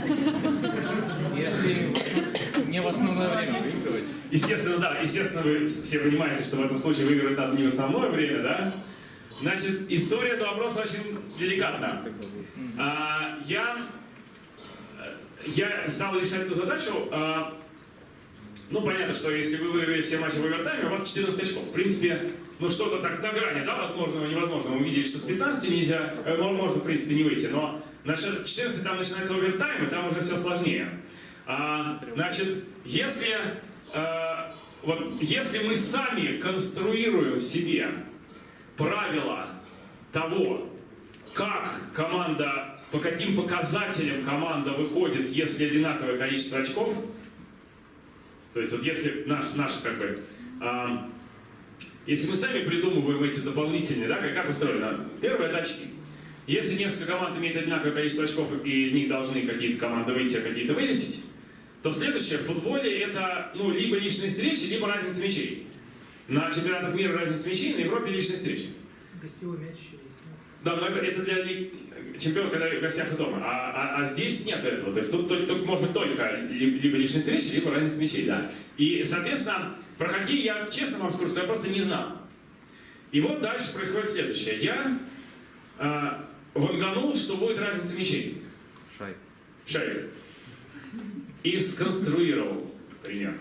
Если не в основное время выигрывать, Естественно, да, естественно, вы все понимаете, что в этом случае выигрывать надо не в основное время, да? Значит, история этого вопроса очень деликатна. А, я, я стал решать эту задачу. а, ну, понятно, что если вы выиграли все матчи в овертайме, у вас 14 очков. В принципе, ну что-то так на грани, да, возможного и невозможного. Мы видели, что с 15 нельзя, ну, можно, в принципе, не выйти, но насчет 14 там начинается овертайм, и там уже все сложнее. А, значит, если, э, вот, если мы сами конструируем себе правила того, как команда, по каким показателям команда выходит, если одинаковое количество очков, то есть вот если наш, наш как бы, а, если мы сами придумываем эти дополнительные, да, как, как устроено? Первое это очки. Если несколько команд имеет одинаковое количество очков, и из них должны какие-то команды выйти, а какие-то вылететь, то следующее в футболе это ну, либо личные встречи, либо разница мячей. На чемпионатах мира разница мячей, на Европе личные встречи. Гостевой мяч еще есть. Да, но это, это для ли- чемпионов, когда в гостях и дома. А, а- а здесь нет этого. То есть тут только, только можно только ли- либо личные встречи, либо разница мячей, да. И, соответственно, про хоккей я честно вам скажу, что я просто не знал. И вот дальше происходит следующее. Я а, ванганул, что будет разница мячей. шайб. Шайб. И сконструировал пример.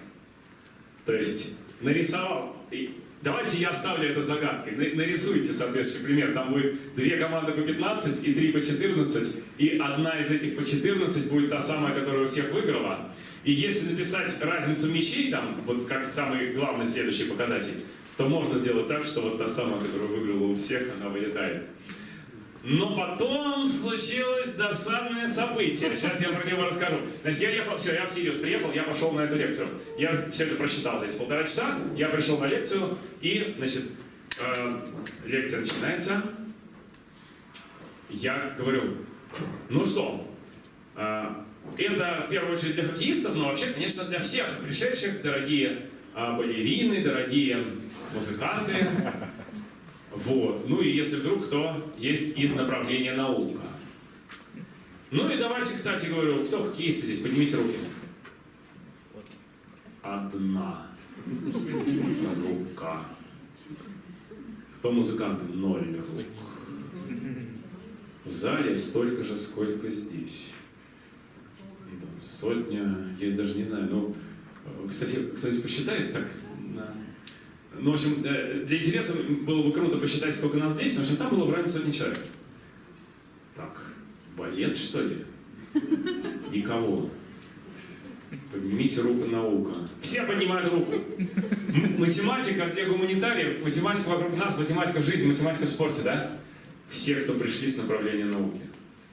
То есть нарисовал. И давайте я оставлю это загадкой. На- Нарисуйте соответствующий пример. Там будет две команды по 15 и три по 14. И одна из этих по 14 будет та самая, которая у всех выиграла. И если написать разницу мячей, там, вот как самый главный следующий показатель, то можно сделать так, что вот та самая, которая выиграла у всех, она вылетает. Но потом случилось досадное событие. Сейчас я про него расскажу. Значит, я ехал, все, я всерьез приехал, я пошел на эту лекцию. Я все это просчитал за эти полтора часа. Я пришел на лекцию, и, значит, э, лекция начинается. Я говорю, ну что, э, это в первую очередь для хоккеистов, но вообще, конечно, для всех пришедших, дорогие э, балерины, дорогие музыканты. Вот. Ну и если вдруг кто есть из направления наука. Ну и давайте, кстати, говорю, кто хоккеисты здесь, поднимите руки. Одна рука. Кто музыканты? Ноль рук. В зале столько же, сколько здесь. Сотня, я даже не знаю, ну, кстати, кто-нибудь посчитает так? Ну, в общем, э, для интереса было бы круто посчитать, сколько нас здесь, но в общем, там было в районе сотни человек. Так, балет, что ли? Никого. Поднимите руку наука. Все поднимают руку. Математика для гуманитариев, математика вокруг нас, математика в жизни, математика в спорте, да? Все, кто пришли с направления науки.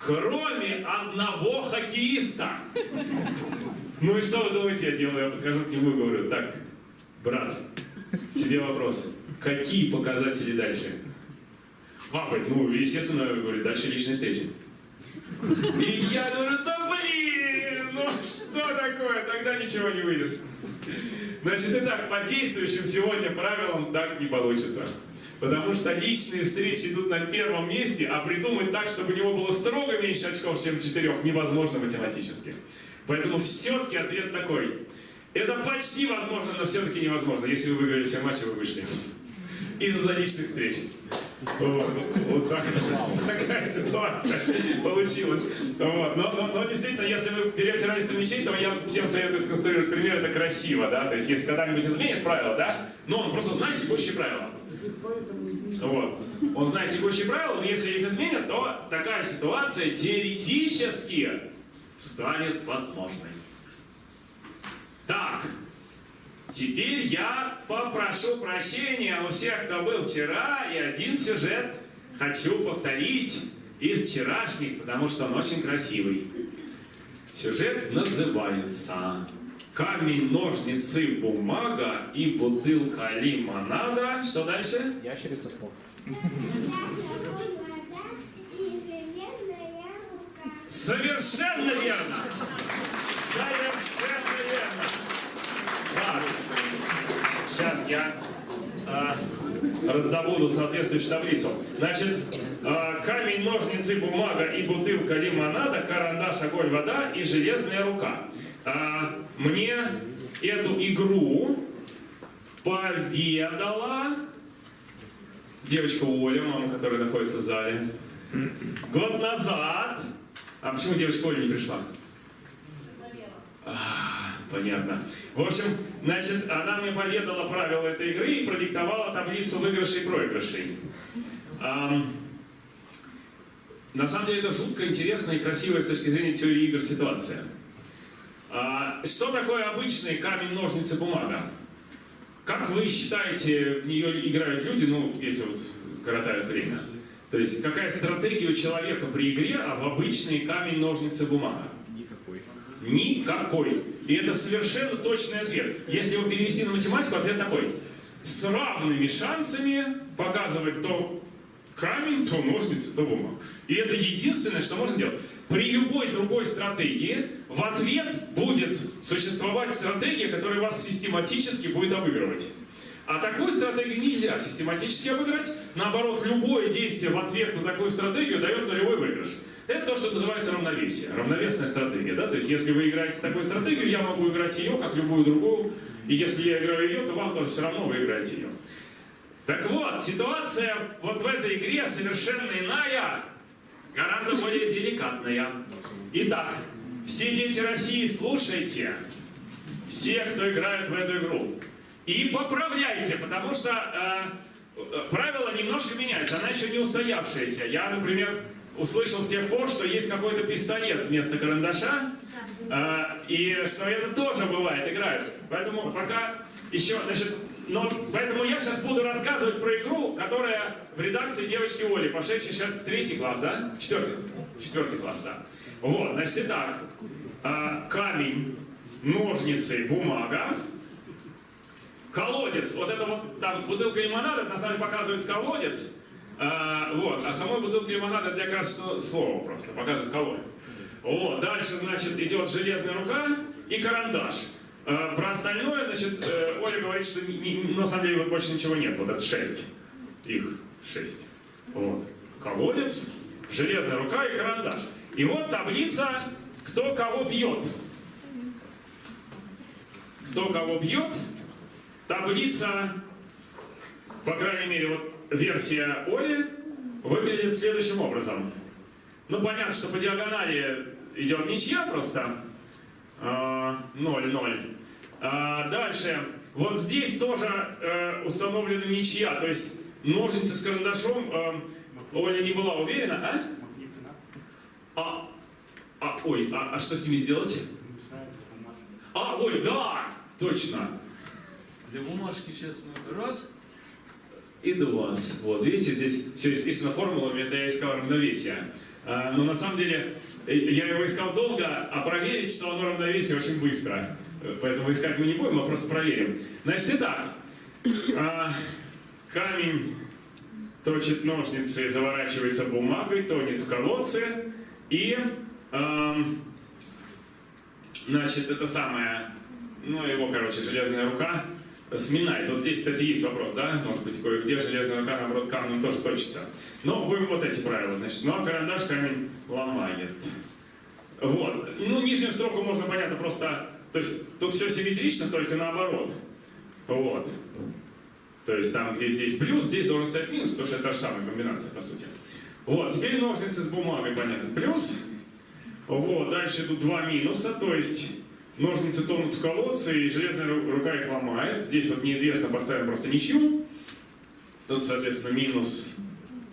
Кроме одного хоккеиста. Ну и что вы думаете, я делаю? Я подхожу к нему и говорю, так, брат, себе вопрос. Какие показатели дальше? Говорит, ну, естественно, говорит, дальше личные встречи. И я говорю, да блин, ну что такое, тогда ничего не выйдет. Значит, итак, по действующим сегодня правилам так не получится. Потому что личные встречи идут на первом месте, а придумать так, чтобы у него было строго меньше очков, чем четырех, невозможно математически. Поэтому все-таки ответ такой. Это почти возможно, но все-таки невозможно. Если вы выиграли все матчи, вы вышли. Из-за личных встреч. Вот, вот так, такая ситуация получилась. Вот. Но, но, но действительно, если вы берете разницу вещей, то я всем советую сконструировать пример, это красиво, да, то есть если когда-нибудь изменит правила, да, но он просто знает текущие правила. Вот. Он знает текущие правила, но если их изменят, то такая ситуация теоретически станет возможной. Так, теперь я попрошу прощения у всех, кто был вчера, и один сюжет хочу повторить из вчерашних, потому что он очень красивый. Сюжет называется «Камень, ножницы, бумага и бутылка лимонада». Что дальше? Ящерица спок. Совершенно верно! Совершенно верно! Так, сейчас я а, раздобуду соответствующую таблицу. Значит, а, камень, ножницы, бумага и бутылка лимонада, карандаш, огонь, вода и железная рука. А, мне эту игру поведала девочка Оля, мама, которая находится в зале. Год назад. А почему девочка Оля не пришла? А, понятно. В общем, значит, она мне поведала правила этой игры и продиктовала таблицу выигрышей и проигрышей. Ам, на самом деле это жутко интересная и красивая с точки зрения теории игр ситуация. А, что такое обычный камень, ножницы, бумага? Как вы считаете, в нее играют люди, ну, если вот коротают время? То есть какая стратегия у человека при игре, а в обычный камень, ножницы, бумага? Никакой. Никакой. И это совершенно точный ответ. Если его перевести на математику, ответ такой. С равными шансами показывать то камень, то ножницы, то бумагу. И это единственное, что можно делать. При любой другой стратегии в ответ будет существовать стратегия, которая вас систематически будет обыгрывать. А такую стратегию нельзя систематически обыграть. Наоборот, любое действие в ответ на такую стратегию дает нулевой выигрыш. Это то, что называется равновесие, равновесная стратегия. Да? То есть, если вы играете такую стратегию, я могу играть ее, как любую другую. И если я играю ее, то вам тоже все равно вы играете ее. Так вот, ситуация вот в этой игре совершенно иная, гораздо более деликатная. Итак, все дети России, слушайте. Все, кто играют в эту игру. И поправляйте, потому что э, правила немножко меняются, она еще не устоявшаяся. Я, например, услышал с тех пор, что есть какой-то пистолет вместо карандаша, э, и что это тоже бывает, играют. Поэтому пока еще, значит, но поэтому я сейчас буду рассказывать про игру, которая в редакции девочки Оли, пошедшей сейчас в третий класс, да? Четвертый? Четвертый класс, да. Вот, значит, итак, э, камень, ножницы, бумага, колодец, вот это вот там бутылка лимонада, на самом деле показывается колодец, а, вот, а самой бутылка лимонада для что слово просто, показывает колодец. Вот, дальше, значит, идет железная рука и карандаш. А, про остальное, значит, э, Оля говорит, что на самом деле больше ничего нет, вот это шесть, их шесть. Вот, колодец, железная рука и карандаш. И вот таблица, кто кого бьет. Кто кого бьет, Таблица, по крайней мере, вот версия Оли, выглядит следующим образом. Ну, понятно, что по диагонали идет ничья просто. А, 0-0. А, дальше. Вот здесь тоже э, установлена ничья. То есть ножницы с карандашом э, Оля не была уверена, а? А, а ой, а, а что с ними сделать? А, ой, да, точно. Для бумажки сейчас мы раз и два. Вот, видите, здесь все исписано формулами, это я искал равновесие. А, но на самом деле я его искал долго, а проверить, что оно равновесие, очень быстро. Поэтому искать мы не будем, мы просто проверим. Значит, итак, а, камень точит ножницы, заворачивается бумагой, тонет в колодце и, значит, это самое, ну его, короче, железная рука сминает. Вот здесь, кстати, есть вопрос, да? Может быть, кое-где железная рука, наоборот, камнем тоже точится. Но будем вот эти правила, значит. Ну, а карандаш камень ломает. Вот. Ну, нижнюю строку можно, понятно, просто... То есть тут все симметрично, только наоборот. Вот. То есть там, где здесь плюс, здесь должен стоять минус, потому что это та же самая комбинация, по сути. Вот, теперь ножницы с бумагой, понятно, плюс. Вот, дальше идут два минуса, то есть ножницы тонут в колодце, и железная ру- рука их ломает. Здесь вот неизвестно, поставим просто ничью. Тут, соответственно, минус,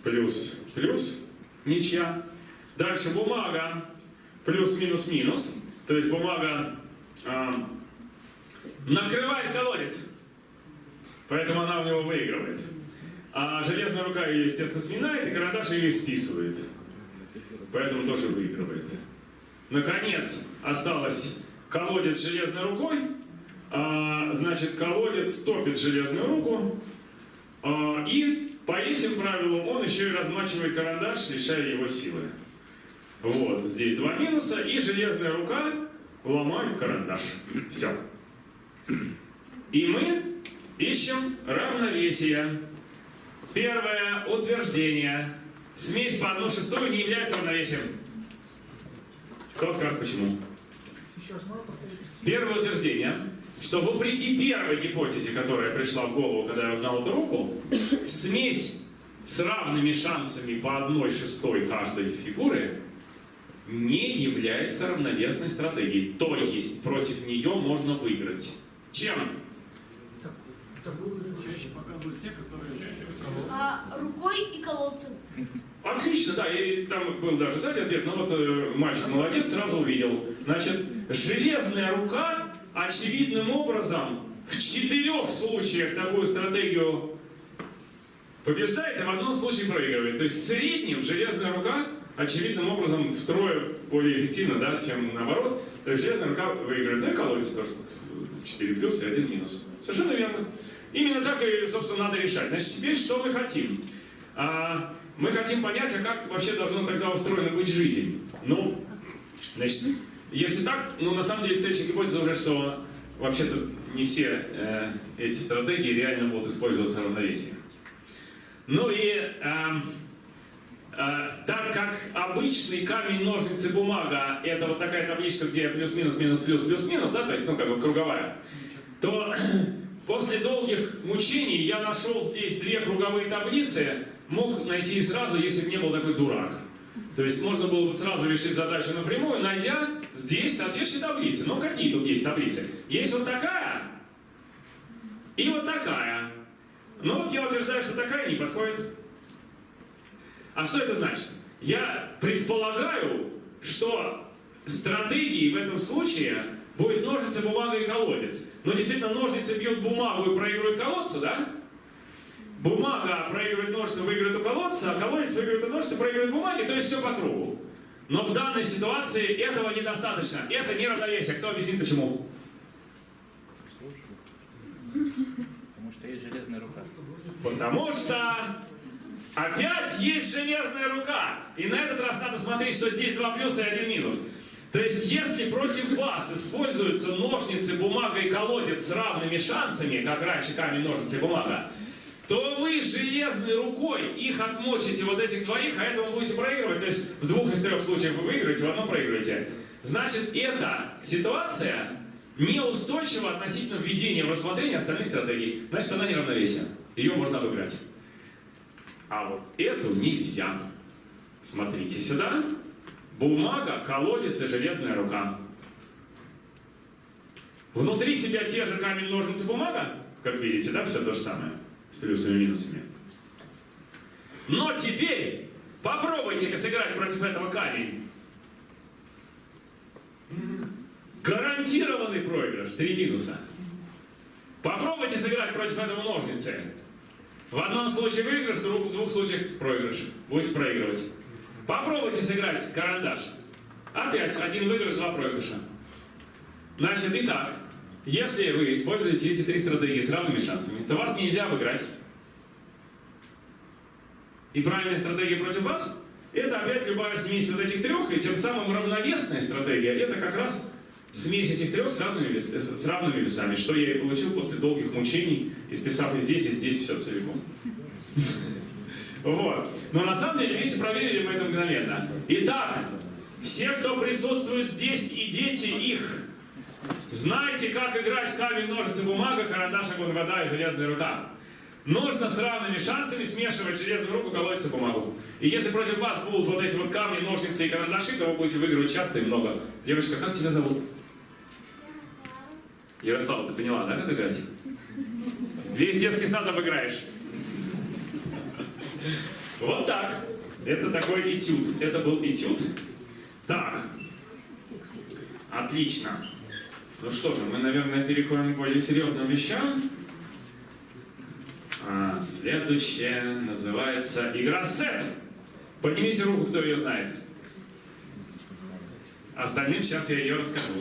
плюс, плюс, ничья. Дальше бумага, плюс, минус, минус. То есть бумага а, накрывает колодец, поэтому она у него выигрывает. А железная рука ее, естественно, сминает, и карандаш ее списывает. Поэтому тоже выигрывает. Наконец, осталось колодец с железной рукой. А, значит, колодец топит железную руку. А, и по этим правилам он еще и размачивает карандаш, лишая его силы. Вот, здесь два минуса, и железная рука ломает карандаш. Все. И мы ищем равновесие. Первое утверждение. Смесь по 1 шестую не является равновесием. Кто скажет почему? Еще раз? Первое утверждение, что вопреки первой гипотезе, которая пришла в голову, когда я узнал эту руку, смесь с равными шансами по одной шестой каждой фигуры не является равновесной стратегией. То есть против нее можно выиграть. Чем? Чаще показывают те, которые А, рукой и колодцем. Отлично, да, и там был даже сзади ответ, но вот э, мальчик молодец, сразу увидел. Значит, железная рука очевидным образом в четырех случаях такую стратегию побеждает, и в одном случае проигрывает. То есть в среднем железная рука очевидным образом втрое более эффективна, да, чем наоборот. То есть железная рука выигрывает. Ну колодец тоже тут 4 плюс и 1 минус. Совершенно верно. Именно так и, собственно, надо решать. Значит, теперь что мы хотим? А, мы хотим понять, а как вообще должна тогда устроена быть жизнь. Ну, значит, если так, ну, на самом деле, следующая гипотеза уже, что вообще-то не все э, эти стратегии реально будут использоваться в равновесии. Ну и эм, э, так как обычный камень, ножницы, бумага – это вот такая табличка, где плюс-минус, минус, плюс, плюс-минус, да, то есть, ну, как бы круговая, то после долгих мучений я нашел здесь две круговые таблицы, мог найти сразу, если бы не был такой дурак. То есть можно было бы сразу решить задачу напрямую, найдя здесь соответствующие таблицы. Но какие тут есть таблицы? Есть вот такая и вот такая. Но вот я утверждаю, что такая не подходит. А что это значит? Я предполагаю, что стратегией в этом случае будет ножницы, бумага и колодец. Но действительно ножницы бьют бумагу и проигрывают колодцу, да? Бумага проигрывает ножницы, выигрывает у колодца, а колодец выигрывает у ножницы, проигрывает бумаги, то есть все по кругу. Но в данной ситуации этого недостаточно. Это не равновесие. Кто объяснит почему? Потому что есть железная рука. Потому что опять есть железная рука. И на этот раз надо смотреть, что здесь два плюса и один минус. То есть, если против вас используются ножницы, бумага и колодец с равными шансами, как раньше камень, ножницы и бумага, то вы железной рукой их отмочите, вот этих двоих, а этого будете проигрывать. То есть, в двух из трех случаев вы выиграете, в одном проигрываете. Значит, эта ситуация неустойчива относительно введения в рассмотрение остальных стратегий. Значит, она не равновесие. Ее можно обыграть. А вот эту нельзя. Смотрите сюда. Бумага, колодец и железная рука. Внутри себя те же камень, ножницы, бумага. Как видите, да, все то же самое. С плюсами и минусами. Но теперь попробуйте-ка сыграть против этого камень. Гарантированный проигрыш. Три минуса. Попробуйте сыграть против этого ножницы. В одном случае выигрыш, в двух, случаях проигрыш. Будете проигрывать. Попробуйте сыграть карандаш. Опять один выигрыш, два проигрыша. Значит, итак, если вы используете эти три стратегии с равными шансами, то вас нельзя обыграть. И правильная стратегия против вас – это опять любая смесь вот этих трех, и тем самым равновесная стратегия – это как раз смесь этих трех с, разными с равными весами, что я и получил после долгих мучений, исписав и здесь, и здесь все целиком. Вот. Но на самом деле, видите, проверили мы это мгновенно. Итак, все, кто присутствует здесь, и дети их, знаете, как играть в камень, ножницы, бумага, карандаш, огонь, вода и железная рука. Нужно с равными шансами смешивать железную руку, колодец и бумагу. И если против вас будут вот эти вот камни, ножницы и карандаши, то вы будете выигрывать часто и много. Девочка, как тебя зовут? Ярослава, ты поняла, да, как играть? Весь детский сад обыграешь. Вот так. Это такой этюд. Это был этюд. Так. Отлично. Ну что же, мы, наверное, переходим к более серьезным вещам. А, следующее называется игра сет. Поднимите руку, кто ее знает. Остальным сейчас я ее расскажу.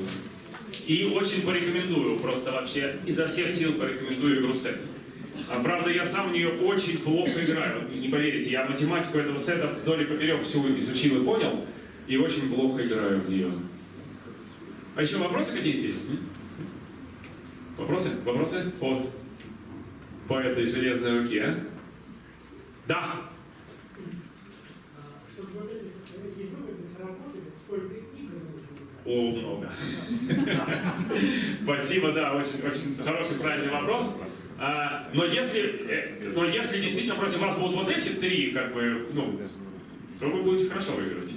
И очень порекомендую, просто вообще изо всех сил порекомендую игру сет. А, правда, я сам в нее очень плохо играю. Не поверите, я математику этого сета вдоль и поперек всю изучил и понял, и очень плохо играю в нее. А еще вопросы какие-то есть? Вопросы? Вопросы по, по этой железной руке? а? Да. Чтобы вот эти, выводы сработали, сколько игр? О, много. Спасибо, да, очень, очень хороший, правильный вопрос. А, но если, э, но если действительно против вас будут вот эти три, как бы, ну, то вы будете хорошо выигрывать.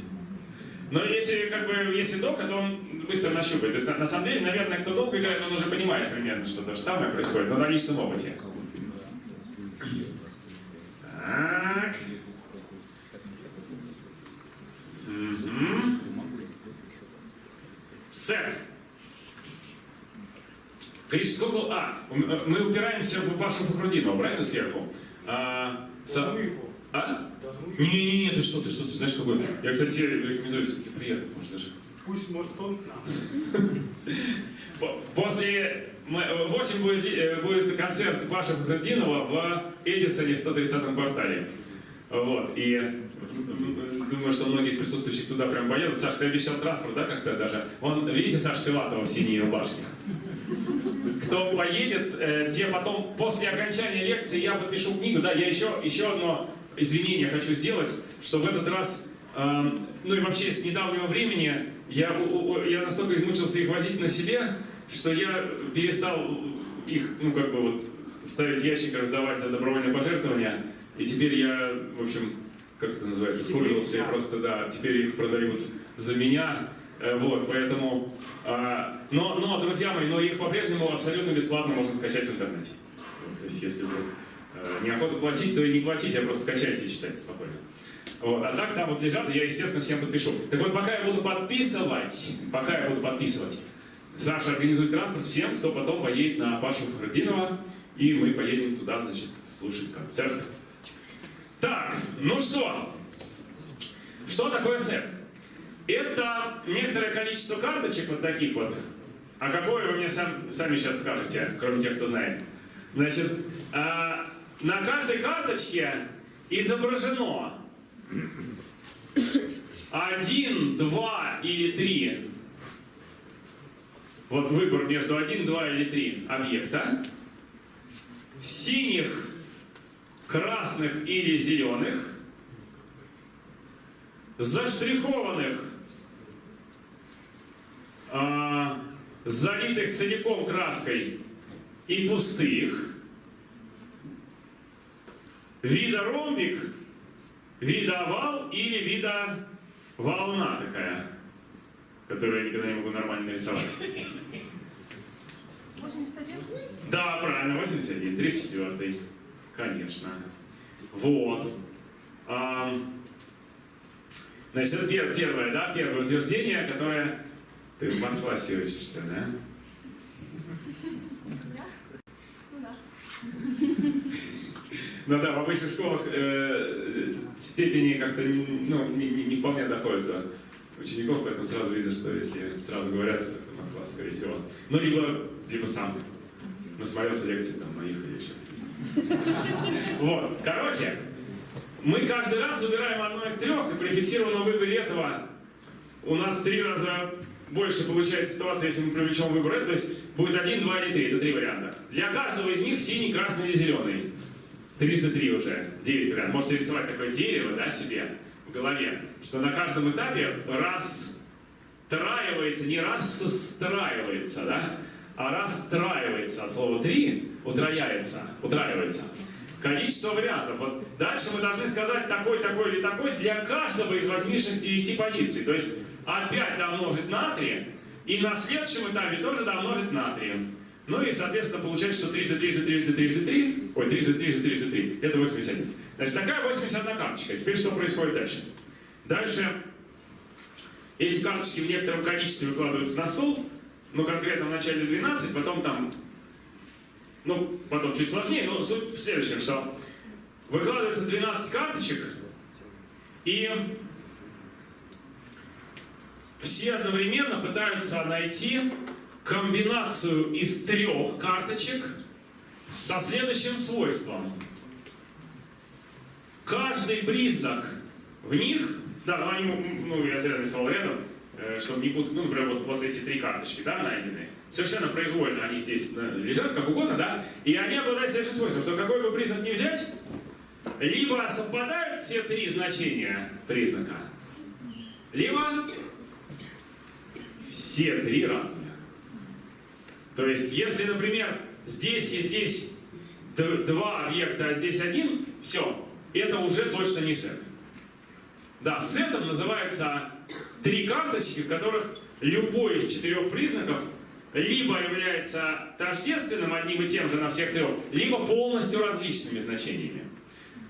Но если, как бы, если долго, то он быстро нащупает. То есть, на, на самом деле, наверное, кто долго играет, он уже понимает примерно, что то же самое происходит, но на личном опыте. Так. Сет. Криш, сколько... А, м- мы упираемся в Пашу Фахрудинова, правильно, сверху? А, со- а? Не-не-не, ты что, ты что, ты знаешь какой? Я, кстати, рекомендую все-таки приехать, может, даже. Пусть, может, он к нам. По- После... мы- 8 будет, ли- э, будет концерт Паши Фахрудинова в Эдисоне в 130-м квартале. Вот, и думаю, что многие из присутствующих туда прям поедут. Саш, ты обещал транспорт, да, как-то даже? Вон, видите Саша Филатова в синей рубашке? Кто поедет, э, те потом, после окончания лекции, я подпишу книгу. Да, я еще, еще одно извинение хочу сделать, что в этот раз, эм, ну и вообще с недавнего времени, я, я настолько измучился их возить на себе, что я перестал их, ну как бы вот, ставить ящик, раздавать за добровольное пожертвование. И теперь я, в общем, как это называется, скурился, и просто, да, теперь их продают за меня. Э, Вот, поэтому... а, но, но, друзья мои, но их по-прежнему абсолютно бесплатно можно скачать в интернете. То есть, если вы э, неохота платить, то и не платите, а просто скачайте и читайте спокойно. Вот, а так там вот лежат, и я, естественно, всем подпишу. Так вот, пока я буду подписывать, пока я буду подписывать, Саша организует транспорт всем, кто потом поедет на Пашу Фахрудинова, и мы поедем туда, значит, слушать концерт. Так, ну что? Что такое сет? Это некоторое количество карточек вот таких вот. А какое вы мне сам- сами сейчас скажете, кроме тех, кто знает? Значит, а, на каждой карточке изображено один, два или три. Вот выбор между один, два или три объекта. Синих, красных или зеленых. Заштрихованных, а, залитых целиком краской и пустых. Вида ромбик, вида овал или вида волна такая, которую я никогда не могу нормально нарисовать. 81? Да, правильно, 81, 34. Конечно. Вот. Ам, Значит, это пер- первое, да, первое утверждение, которое... Ты в мат-классе учишься, да? Ну да. Ну да, в обычных школах э, степени как-то ну, не, не- не вполне доходят до учеников, поэтому сразу видно, что если сразу говорят, то это мат-класс, скорее всего. Ну, либо, либо сам насмотрелся лекции там моих или еще. Вот, короче, мы каждый раз выбираем одно из трех, и при фиксированном выборе этого у нас три раза больше получается ситуация, если мы привлечем выбор то есть будет один, два или три, это три варианта. Для каждого из них синий, красный или зеленый. Трижды три уже, девять вариантов. Можете рисовать такое дерево, да, себе в голове, что на каждом этапе расстраивается, не рассостраивается, да, а расстраивается от слова три, утрояется, утраивается. Количество вариантов. Вот дальше мы должны сказать такой, такой или такой для каждого из возникших девяти позиций. То есть опять домножить на 3, и на следующем этапе тоже домножить на 3. Ну и, соответственно, получается, что трижды, трижды, трижды, трижды, три, ой, трижды, трижды, трижды, три, это 81. Значит, такая 81 карточка. Теперь что происходит дальше? Дальше эти карточки в некотором количестве выкладываются на стол, ну, конкретно в начале 12, потом там, ну, потом чуть сложнее, но суть в следующем, что выкладывается 12 карточек, и все одновременно пытаются найти комбинацию из трех карточек со следующим свойством. Каждый признак в них, да, ну, они, ну я зря нарисовал рядом, э, чтобы не путать, ну, например, вот, вот эти три карточки, да, найденные, совершенно произвольно они здесь э, лежат, как угодно, да, и они обладают следующим свойством, что какой бы признак не взять, либо совпадают все три значения признака, либо все три разные. То есть, если, например, здесь и здесь два объекта, а здесь один, все, это уже точно не сет. Да, сетом называется три карточки, в которых любой из четырех признаков либо является тождественным одним и тем же на всех трех, либо полностью различными значениями.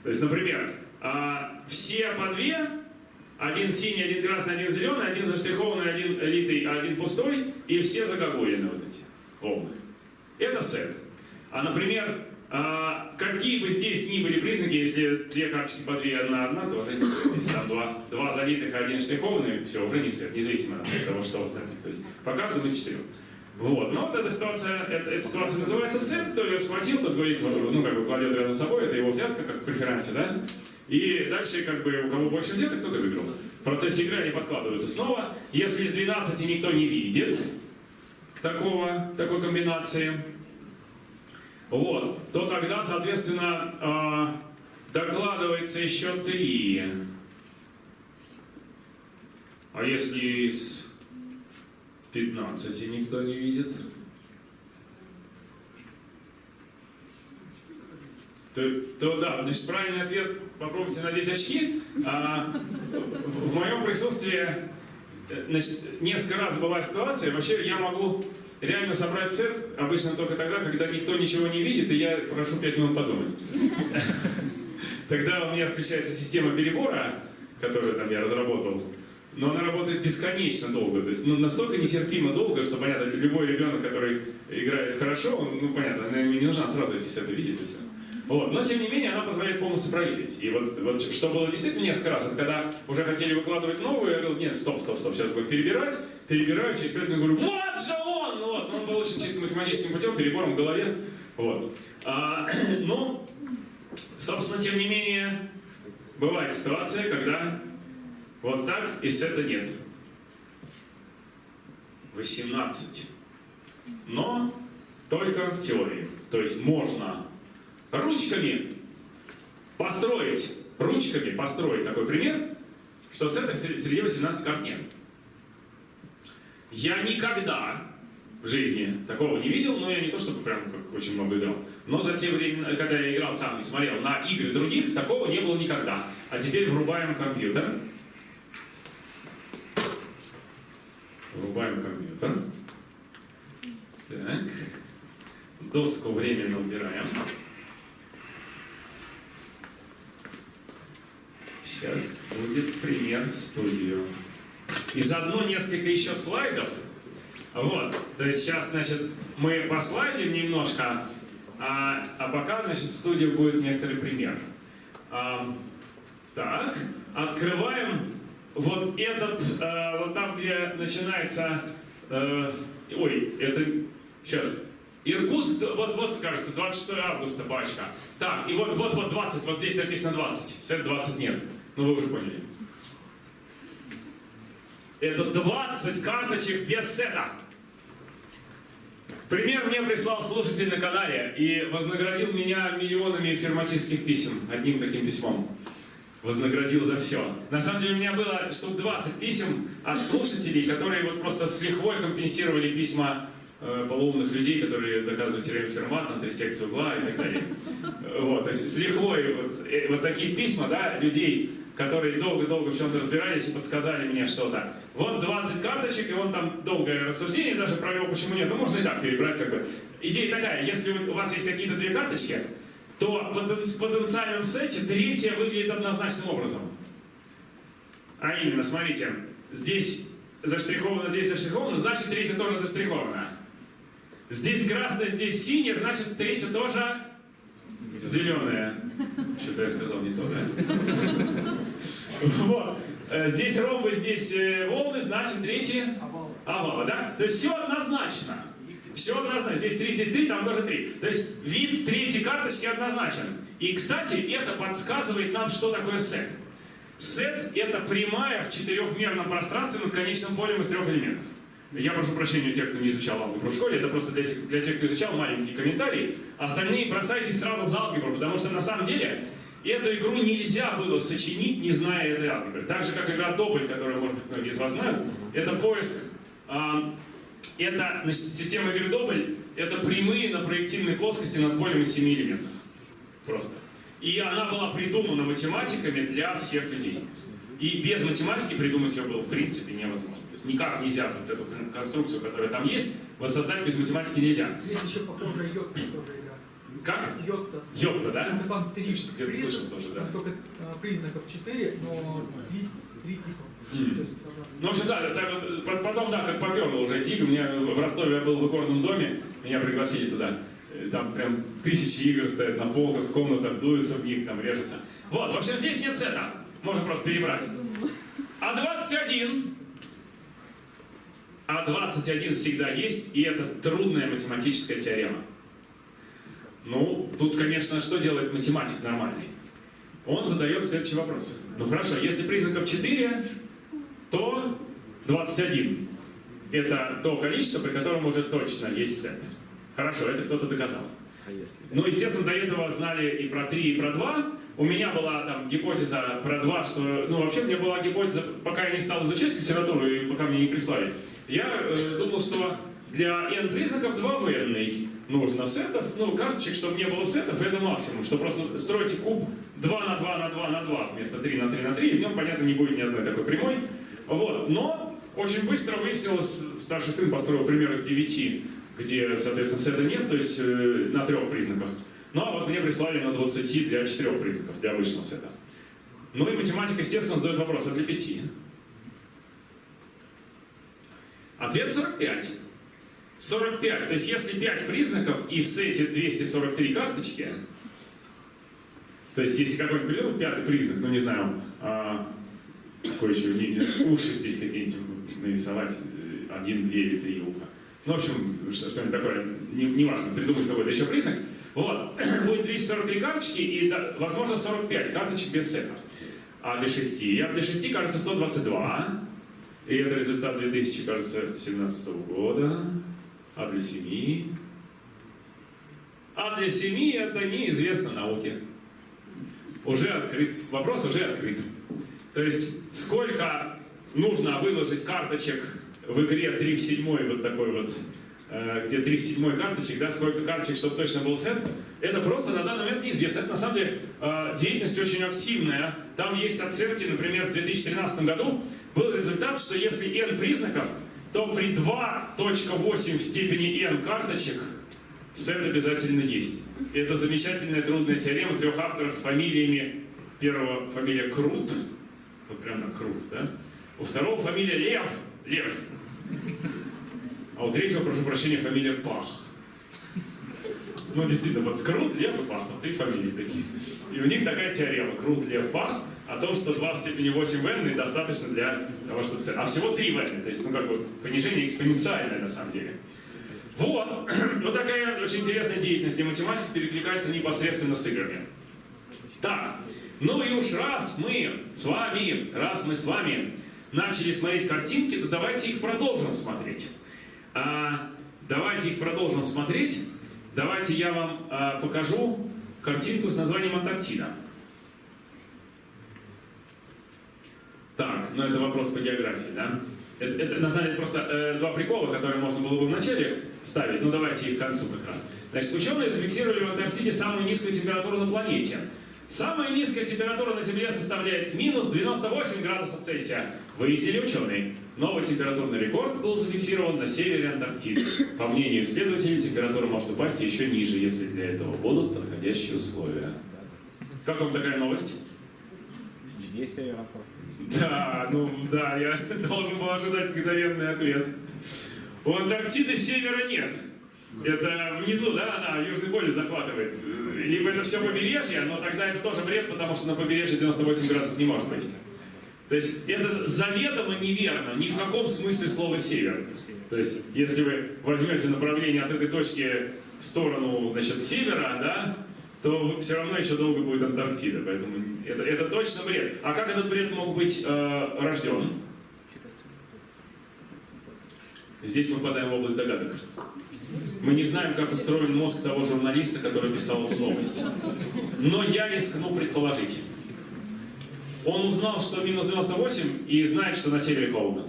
То есть, например, а, все по две, один синий, один красный, один зеленый, один заштрихованный, один литый, один пустой, и все загогулины вот эти волны. Это сет. А, например, а, какие бы здесь ни были признаки, если две карточки по две, одна одна, то уже не сет. Если там два, два залитых, а один штрихованный, все, уже не сет, независимо от того, что в остальных. То есть по каждому из четырех. Вот. Но вот эта ситуация, эта, эта ситуация называется сет, кто ее схватил, тот говорит, ну, как бы кладет рядом с собой, это его взятка, как в преферансе, да? И дальше, как бы, у кого больше взяток, тот и выиграл. В процессе игры они подкладываются снова. Если из 12 никто не видит такого, такой комбинации, вот, то тогда, соответственно, э, докладывается еще 3. А если из 15 никто не видит? То, то да, значит, правильный ответ попробуйте надеть очки. А, в, в моем присутствии значит, несколько раз была ситуация, вообще я могу реально собрать сет обычно только тогда, когда никто ничего не видит, и я прошу 5 минут подумать. Тогда у меня включается система перебора, которую там я разработал, но она работает бесконечно долго, то есть ну, настолько нестерпимо долго, что, понятно, любой ребенок, который играет хорошо, он, ну, понятно, ему не нужно сразу эти сеты видеть и все. Вот. Но, тем не менее, она позволяет полностью проверить. И вот, вот что было действительно несколько раз, это когда уже хотели выкладывать новую, я говорил, нет, стоп, стоп, стоп, сейчас будем перебирать, перебираю, через 5 минут говорю, вот же Ну, вот, он был очень чисто математическим путем, перебором в голове. Вот. А, но, собственно, тем не менее, бывает ситуация, когда вот так и сета нет. 18. Но только в теории. То есть можно ручками построить, ручками построить такой пример, что с этой среди 18 карт нет. Я никогда в жизни такого не видел, но я не то чтобы прям очень много играл. Но за те времена, когда я играл сам и смотрел на игры других, такого не было никогда. А теперь врубаем компьютер. Врубаем компьютер. Так. Доску временно убираем. Сейчас будет пример студию. И заодно несколько еще слайдов. Вот. То есть сейчас, значит, мы послайдим немножко, а, а пока, значит, в студии будет некоторый пример. А, так, открываем вот этот, а, вот там, где начинается, а, ой, это, сейчас, Иркутск, вот, вот, кажется, 26 августа пачка. Так, и вот, вот, вот 20, вот здесь написано 20, сет 20 нет. Ну, вы уже поняли. Это 20 карточек без сета. Пример мне прислал слушатель на канале и вознаградил меня миллионами ферматистских писем, одним таким письмом. Вознаградил за все. На самом деле у меня было штук 20 писем от слушателей, которые вот просто с лихвой компенсировали письма э, полоумных людей, которые доказывают теорему Фермата, антрисекцию угла и так далее. Вот, то есть с лихвой вот, э, вот такие письма, да, людей, которые долго-долго в чем-то разбирались и подсказали мне что-то. Вот 20 карточек, и он там долгое рассуждение даже провел, почему нет. Ну, можно и так перебрать, как бы. Идея такая, если у вас есть какие-то две карточки, то в потенциальном сете третья выглядит однозначным образом. А именно, смотрите, здесь заштриховано, здесь заштриховано, значит третья тоже заштрихована. Здесь красное, здесь синее, значит третья тоже зеленая. Что-то я сказал не то, да? Вот. Э, Здесь ромбы, здесь э, волны, значит третьи овалы, да? То есть все однозначно. Все однозначно. Здесь 3, здесь 3, там тоже 3. То есть вид третьей карточки однозначен. И, кстати, это подсказывает нам, что такое сет. Сет — это прямая в четырехмерном пространстве над конечным полем из трех элементов. Я прошу прощения тех, кто не изучал алгебру в школе, это просто для тех, для тех, кто изучал, маленький комментарий. Остальные бросайтесь сразу за алгебру, потому что на самом деле эту игру нельзя было сочинить, не зная этой алгебры. Так же, как игра Добль, которую, может быть, многие из вас знают, это поиск а, это, значит, система игры Добль — это прямые на проективной плоскости над полем из семи элементов. Просто. И она была придумана математиками для всех людей. И без математики придумать ее было в принципе невозможно. То есть никак нельзя вот эту конструкцию, которая там есть, воссоздать без математики нельзя. Есть еще похожая тоже игра. Как? Йотта. Йотта, да? Только там три Где-то слышал тоже, да. только а, признаков четыре, но три, три типа. Есть, она- Ну, в общем, да, так вот, по- потом, да, как поперло уже идти. У меня в Ростове я был в икорном доме, меня пригласили туда. Э, Там прям тысячи игр стоят на полках, в комнатах, дуются в них, там режется. Вот, в общем, здесь нет сета. Можно просто перебрать. А 21 а 21 всегда есть, и это трудная математическая теорема. Ну, тут, конечно, что делает математик нормальный? Он задает следующий вопрос. Ну хорошо, если признаков 4, то 21. Это то количество, при котором уже точно есть сет. Хорошо, это кто-то доказал. Ну, естественно, до этого знали и про 3, и про 2. У меня была там гипотеза про 2, что... Ну, вообще, у меня была гипотеза, пока я не стал изучать литературу, и пока мне не прислали. Я э, думал, что для n признаков 2 в n нужно сетов, ну, карточек, чтобы не было сетов, это максимум. Что просто строите куб 2 на 2 на 2 на 2 вместо 3 на 3 на 3, и в нем, понятно, не будет ни одной такой прямой. Вот. Но очень быстро выяснилось, старший сын построил пример из 9, где, соответственно, сета нет, то есть э, на трех признаках. Ну а вот мне прислали на 20 для четырех признаков, для обычного сета. Ну и математика, естественно, задает вопрос, а для 5? Ответ 45. 45. То есть если 5 признаков и в сете 243 карточки, то есть если какой-нибудь придумать пятый признак, ну не знаю, а, какой еще, не- уши здесь какие-нибудь нарисовать, один, две или три уха. Ну, в общем, что- что-нибудь такое, не, не важно, придумать какой-то еще признак. Вот, будет 243 карточки и, возможно, 45 карточек без сета. А для 6? А для 6 кажется 122. И это результат 2000, кажется, 17 года. А для 7? А для 7 это неизвестно науке. Уже открыт. Вопрос уже открыт. То есть, сколько нужно выложить карточек в игре 3 в 7, вот такой вот, где 3 в 7 карточек, да, сколько карточек, чтобы точно был сет, это просто на данный момент неизвестно. Это на самом деле э, деятельность очень активная. Там есть оценки, например, в 2013 году был результат, что если n признаков, то при 2.8 в степени n карточек сет обязательно есть. Это замечательная трудная теорема трех авторов с фамилиями. Первого фамилия Крут, вот прям так Крут, да? У второго фамилия Лев, Лев. А у третьего, прошу прощения, фамилия Пах. Ну, действительно, вот Крут, Лев и Пах, вот три фамилии такие. И у них такая теорема, Крут, Лев, Пах, о том, что 2 в степени 8 в n достаточно для того, чтобы... А всего 3 в n, то есть, ну, как бы, понижение экспоненциальное на самом деле. Вот, вот такая очень интересная деятельность, где математика перекликается непосредственно с играми. Так, ну и уж раз мы с вами, раз мы с вами начали смотреть картинки, то давайте их продолжим смотреть. А, давайте их продолжим смотреть. Давайте я вам а, покажу картинку с названием Антарктида. Так, ну это вопрос по географии, да? Это, это, на самом деле просто э, два прикола, которые можно было бы вначале ставить, ну давайте их к концу как раз. Значит, ученые зафиксировали в Антарктиде самую низкую температуру на планете. Самая низкая температура на Земле составляет минус 98 градусов Цельсия. Выяснили ученые. Новый температурный рекорд был зафиксирован на севере Антарктиды. По мнению исследователей, температура может упасть еще ниже, если для этого будут подходящие условия. Как вам такая новость? Где северопорт? Да, ну да, я должен был ожидать мгновенный ответ. У Антарктиды севера нет. Это внизу, да, она Южный полюс захватывает. Либо это все побережье, но тогда это тоже бред, потому что на побережье 98 градусов не может быть. То есть это заведомо неверно, ни в каком смысле слова север. То есть если вы возьмете направление от этой точки в сторону, значит, севера, да, то все равно еще долго будет Антарктида. Поэтому это, это точно бред. А как этот бред мог быть э, рожден? Здесь мы попадаем в область догадок. Мы не знаем, как устроен мозг того журналиста, который писал эту новость. Но я рискну предположить. Он узнал, что минус 98 и знает, что на севере холодно.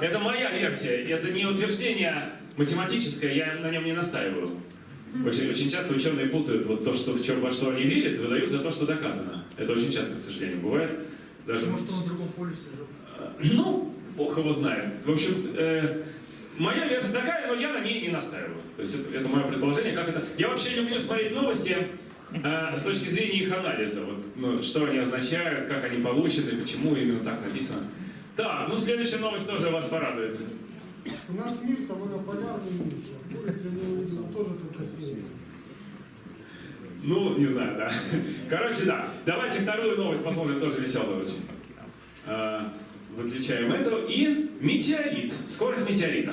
Это моя версия, это не утверждение математическое, я на нем не настаиваю. Очень, очень часто ученые путают вот то, что, в чем, во что они верят, выдают за то, что доказано. Это очень часто, к сожалению, бывает. Даже... Может, он в другом полюсе жил. Ну, бог его знает. В общем, э, моя версия такая, но я на ней не настаиваю. То есть это, это мое предположение, как это... Я вообще люблю смотреть новости э, с точки зрения их анализа. Вот, ну, что они означают, как они получены, почему именно так написано. Так, ну следующая новость тоже вас порадует. У нас мир меньше. Будет для него, тоже только север. Ну, не знаю, да. Короче, да. Давайте вторую новость посмотрим, тоже веселую очень. А, Выключаем эту. И метеорит. Скорость метеорита.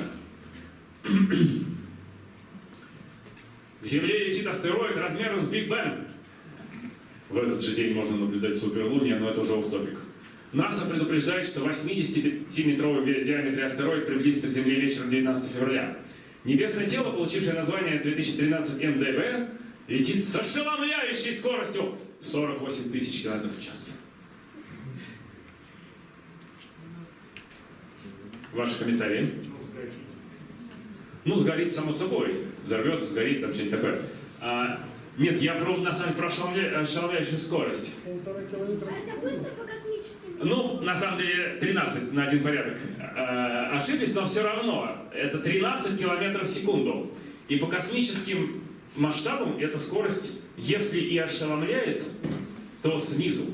К Земле летит астероид размером с Биг Бен. В этот же день можно наблюдать суперлуния, но это уже оф топик НАСА предупреждает, что 85-метровый в диаметре астероид приблизится к Земле вечером 19 февраля. Небесное тело, получившее название 2013 МДБ, летит с ошеломляющей скоростью 48 тысяч км в час. Ваши комментарии? Ну, сгорит само собой. Взорвется, сгорит, там что-нибудь такое. А, нет, я про, на самом деле про ошеломля- ошеломляющую скорость. Полтора километра. А это быстро по космическим Ну, на самом деле, 13 на один порядок э, ошиблись, но все равно это 13 километров в секунду. И по космическим масштабам эта скорость, если и ошеломляет, то снизу.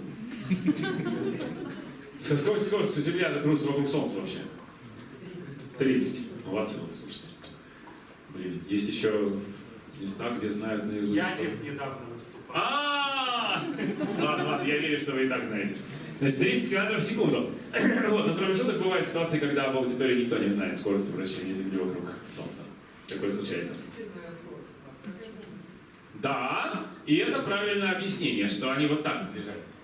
С какой скоростью Земля крутится вокруг Солнца вообще? 30. Молодцы, слушайте. Блин, есть еще места, где знают наизусть. Янев недавно выступал. А, Ладно, ладно, я верю, что вы и так знаете. Значит, 30 километров в секунду. Вот, но кроме шуток, бывают ситуации, когда в аудитории никто не знает скорости вращения Земли вокруг Солнца. Такое случается. Да, и это правильное объяснение, что они вот так сближаются.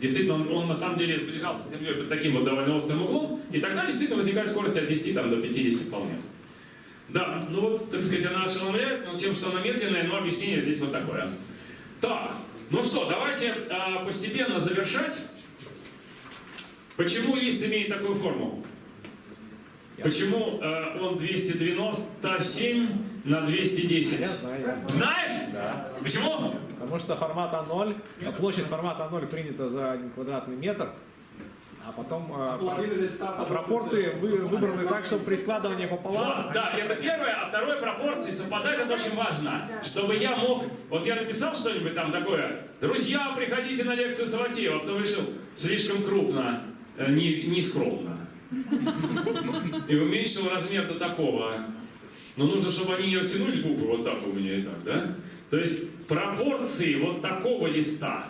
Действительно, он, он на самом деле сближался с Землей под таким вот довольно острым углом, и тогда действительно возникает скорость от 10 там, до 50 вполне. Да, ну вот, так сказать, она ошеломляет, но тем, что она медленная, но объяснение здесь вот такое. Так, ну что, давайте а, постепенно завершать. Почему лист имеет такую форму? Почему а, он 297 на 210? Я знаю, я. Знаешь? Да. Почему? Потому что формат А0, а площадь формата А0 принята за один квадратный метр, а потом э, а пропорции вы- выбраны так, чтобы при складывании пополам... Вот, да, это первое, а второе пропорции совпадать это очень важно. Чтобы я мог, вот я написал что-нибудь там такое, друзья, приходите на лекцию Саватеева, а потом решил, слишком крупно, э, не, не скромно. И уменьшил размер до такого. Но нужно, чтобы они не растянулись буквы вот так у меня и так, да? То есть пропорции вот такого листа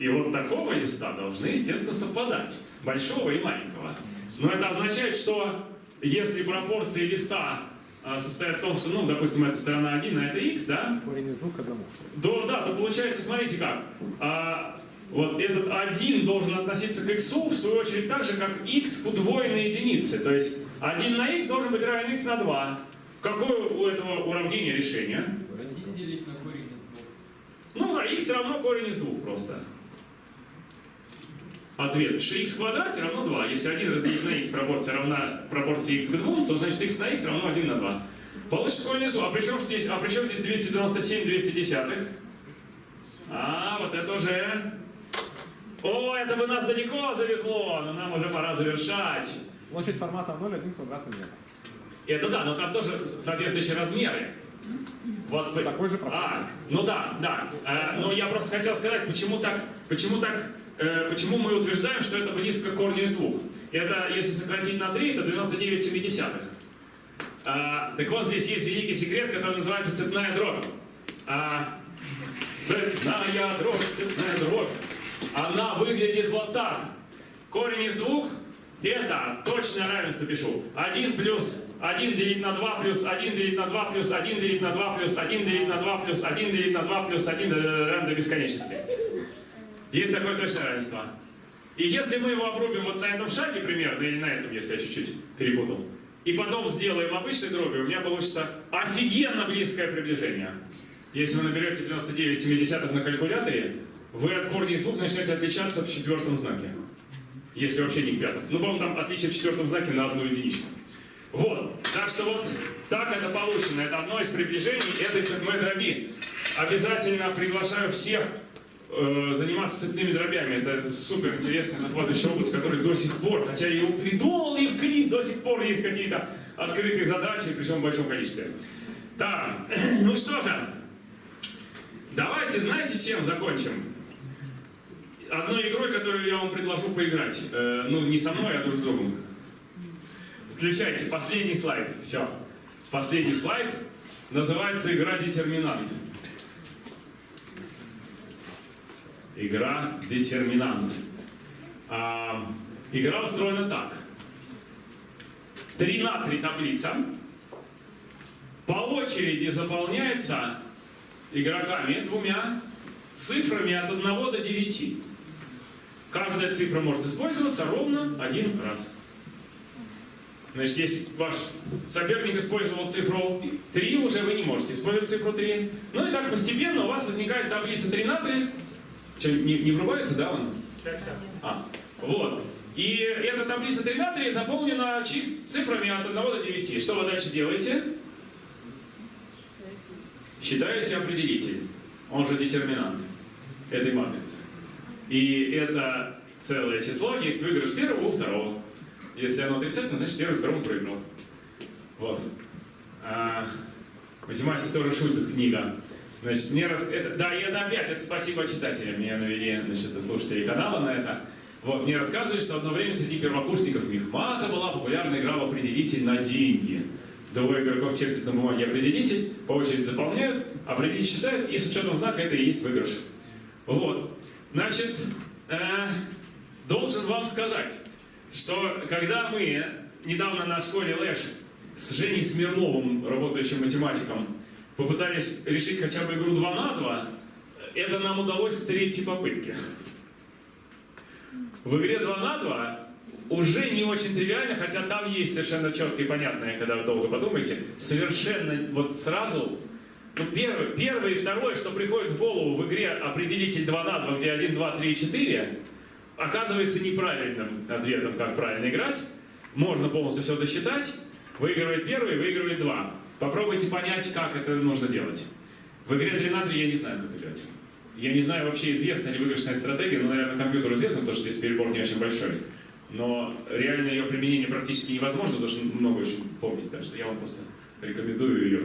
и вот такого листа должны, естественно, совпадать. Большого и маленького. Но это означает, что если пропорции листа а, состоят в том, что, ну, допустим, это сторона 1, а это x, да, Корень из двух к одному. то, да, то получается, смотрите как, а, вот этот 1 должен относиться к x, в свою очередь, так же, как x к удвоенной единице. То есть 1 на x должен быть равен x на 2. Какое у этого уравнения решение? Один делить на корень из двух. Ну, на x равно корень из двух просто. Ответ. Что x в квадрате равно 2. Если 1 разделить на x пропорция равна пропорции x к 2, то значит x на x равно 1 на 2. Получится из 2. А при чем здесь, а при чем здесь 297 210? А, вот это уже... О, это бы нас далеко завезло, но нам уже пора завершать. Площадь формата 0 1 квадратный метр. Это да, но там тоже соответствующие размеры. Вот вы- Такой же пропорции. А, ну да, да. Э, но я просто хотел сказать, почему так, почему так, почему мы утверждаем, что это близко к корню из двух. Это, если сократить на 3, это 99 семидесятых. А, так вот, здесь есть великий секрет, который называется цепная дробь. А, цепная дробь, цепная дробь. Она выглядит вот так. Корень из двух это точное равенство пишу. 1 плюс 1 делить на 2 плюс 1 делить на 2 плюс 1 делить на 2 плюс 1 делить на 2 плюс 1 делить на 2 плюс 1 равно до бесконечности. Есть такое точное равенство. И если мы его обрубим вот на этом шаге примерно, или на этом, если я чуть-чуть перепутал, и потом сделаем обычной дробью, у меня получится офигенно близкое приближение. Если вы наберете 99 семидесятых на калькуляторе, вы от корня из двух начнете отличаться в четвертом знаке. Если вообще не в пятом. Ну, по-моему, там отличие в четвертом знаке на одну единичку. Вот. Так что вот так это получено. Это одно из приближений этой цепной дроби. Обязательно приглашаю всех заниматься цепными дробями. Это супер интересный захватывающий область, который до сих пор, хотя я его придумал и вклин, до сих пор есть какие-то открытые задачи, причем в большом количестве. Так, ну что же, давайте, знаете, чем закончим? Одной игрой, которую я вам предложу поиграть. Э, ну, не со мной, а друг с другом. Включайте последний слайд. Все. Последний слайд. Называется игра Детерминант. Игра Детерминант. А, игра устроена так. 3 на 3 таблица. По очереди заполняется игроками двумя цифрами от 1 до 9. Каждая цифра может использоваться ровно один раз. Значит, если ваш соперник использовал цифру 3, уже вы не можете использовать цифру 3. Ну и так постепенно у вас возникает таблица 3 на 3. Что, не, не врубается, да, он? А, вот. И эта таблица 3 на 3 заполнена цифрами от 1 до 9. Что вы дальше делаете? Считаете определитель, он же детерминант этой матрицы. И это целое число, есть выигрыш первого у второго. Если оно отрицательное, значит первый второму проиграл. Вот. А, математик тоже шутит, книга. Значит, мне раз... это... Да, и это опять, это спасибо читателям, меня навели, значит, слушатели канала на это. Вот, мне рассказывали, что одно время среди первокурсников Мехмата была популярная игра в определитель на деньги. Двое игроков чертят на бумаге определитель, по очереди заполняют, определитель считают, и с учетом знака это и есть выигрыш. Вот. Значит, э, должен вам сказать, что когда мы недавно на школе Лэш с Женей Смирновым, работающим математиком, попытались решить хотя бы игру 2 на 2, это нам удалось с третьей попытки. В игре 2 на 2 уже не очень тривиально, хотя там есть совершенно четкое и понятное, когда вы долго подумаете, совершенно вот сразу ну, первое, первое и второе, что приходит в голову в игре определитель 2 на 2, где 1, 2, 3, 4, оказывается неправильным ответом, как правильно играть. Можно полностью все досчитать. Выигрывает первый, выигрывает два. Попробуйте понять, как это нужно делать. В игре 3 на 3 я не знаю, как играть. Я не знаю, вообще известна ли выигрышная стратегия, но, наверное, компьютеру известно, потому что здесь перебор не очень большой. Но реально ее применение практически невозможно, потому что много очень помнить, так что я вам просто рекомендую ее.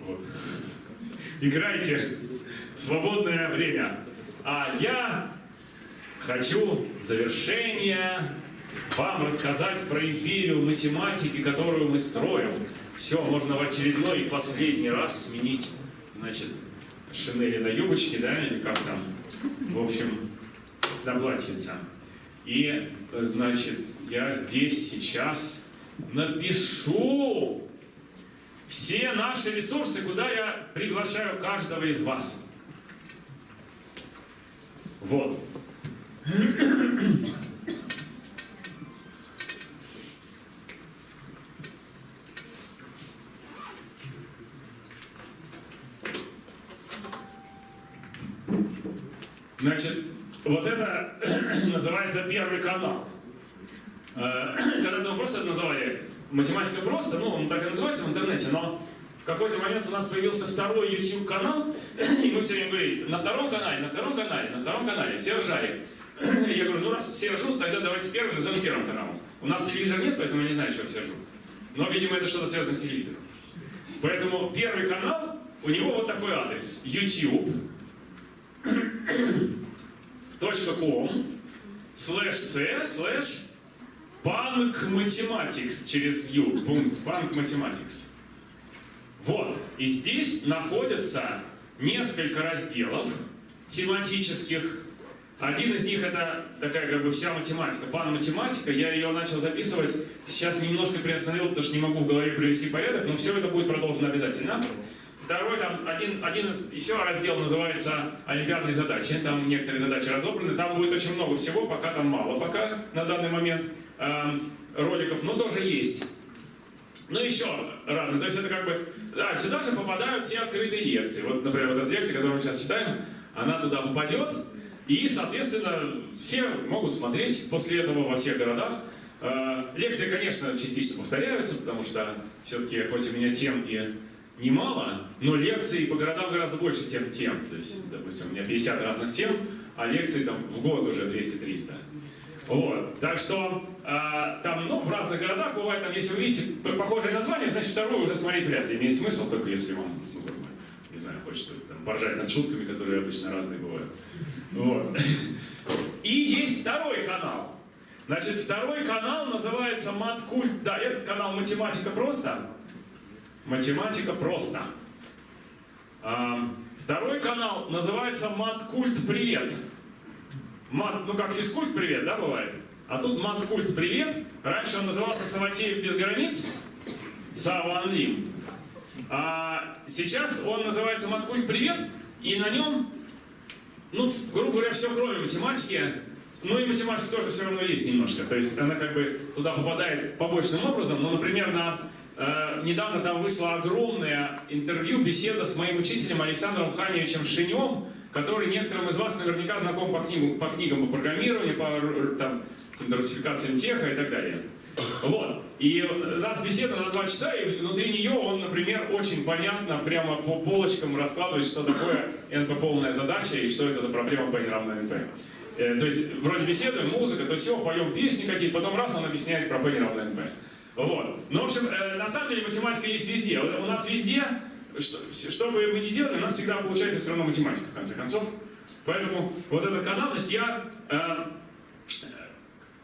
Вот. Играйте. Свободное время. А я хочу завершение вам рассказать про империю математики, которую мы строим. Все, можно в очередной и последний раз сменить, значит, шинели на юбочки, да, или как там, в общем, на платьице. И, значит, я здесь сейчас напишу все наши ресурсы, куда я приглашаю каждого из вас. Вот. Значит, вот это называется первый канал. Э, Когда-то мы просто это называли математика просто, ну, он так и называется в интернете, но в какой-то момент у нас появился второй YouTube канал, и мы все время говорили, на втором канале, на втором канале, на втором канале, все ржали. Я говорю, ну раз все ржут, тогда давайте первый назовем первым каналом. У нас телевизора нет, поэтому я не знаю, что все ржут. Но, видимо, это что-то связано с телевизором. Поэтому первый канал, у него вот такой адрес. YouTube .com слэш c слэш Punk Mathematics через U. Punk Mathematics. Вот. И здесь находятся несколько разделов тематических. Один из них это такая как бы вся математика, пан-математика. Я ее начал записывать, сейчас немножко приостановил, потому что не могу в голове привести порядок, но все это будет продолжено обязательно. Второй, там, один, один из, еще раздел называется «Олимпиадные задачи». Там некоторые задачи разобраны. Там будет очень много всего, пока там мало пока на данный момент эм, роликов, но тоже есть. Ну, еще разные. То есть это как бы... Да, сюда же попадают все открытые лекции. Вот, например, вот эта лекция, которую мы сейчас читаем, она туда попадет. И, соответственно, все могут смотреть после этого во всех городах. Э, лекции, конечно, частично повторяются, потому что все-таки, хоть у меня тем и немало, но лекций по городам гораздо больше, чем тем. То есть, допустим, у меня 50 разных тем, а лекций там в год уже 200-300. Вот. Так что э, там, ну, в разных городах бывает, там, если вы видите похожее название, значит, второе уже смотреть вряд ли имеет смысл, только если вам, ну, не знаю, хочется там, поржать над шутками, которые обычно разные бывают. Вот. И есть второй канал. Значит, второй канал называется Маткульт. Да, этот канал Математика просто. Математика просто. Второй канал называется Маткульт Привет. Мат, ну как физкульт привет, да, бывает? А тут маткульт привет. Раньше он назывался Саватеев без границ. Саван Лим. А сейчас он называется маткульт привет. И на нем, ну, грубо говоря, все кроме математики. Ну и математика тоже все равно есть немножко. То есть она как бы туда попадает побочным образом. Ну, например, на Э, недавно там вышло огромное интервью, беседа с моим учителем Александром Ханевичем Шинем, который некоторым из вас наверняка знаком по, книгу, по книгам по программированию, по там, русификациям теха и так далее. Вот. И у нас беседа на два часа, и внутри нее он, например, очень понятно прямо по полочкам раскладывает, что такое НП полная задача и что это за проблема P не НП. Э, то есть вроде беседуем, музыка, то все, поем песни какие-то, потом раз он объясняет про P не НП. Вот. Ну, в общем, э, на самом деле математика есть везде. У нас везде, что, что бы мы ни делали, у нас всегда получается все равно математика, в конце концов. Поэтому вот этот канал, значит, я, э,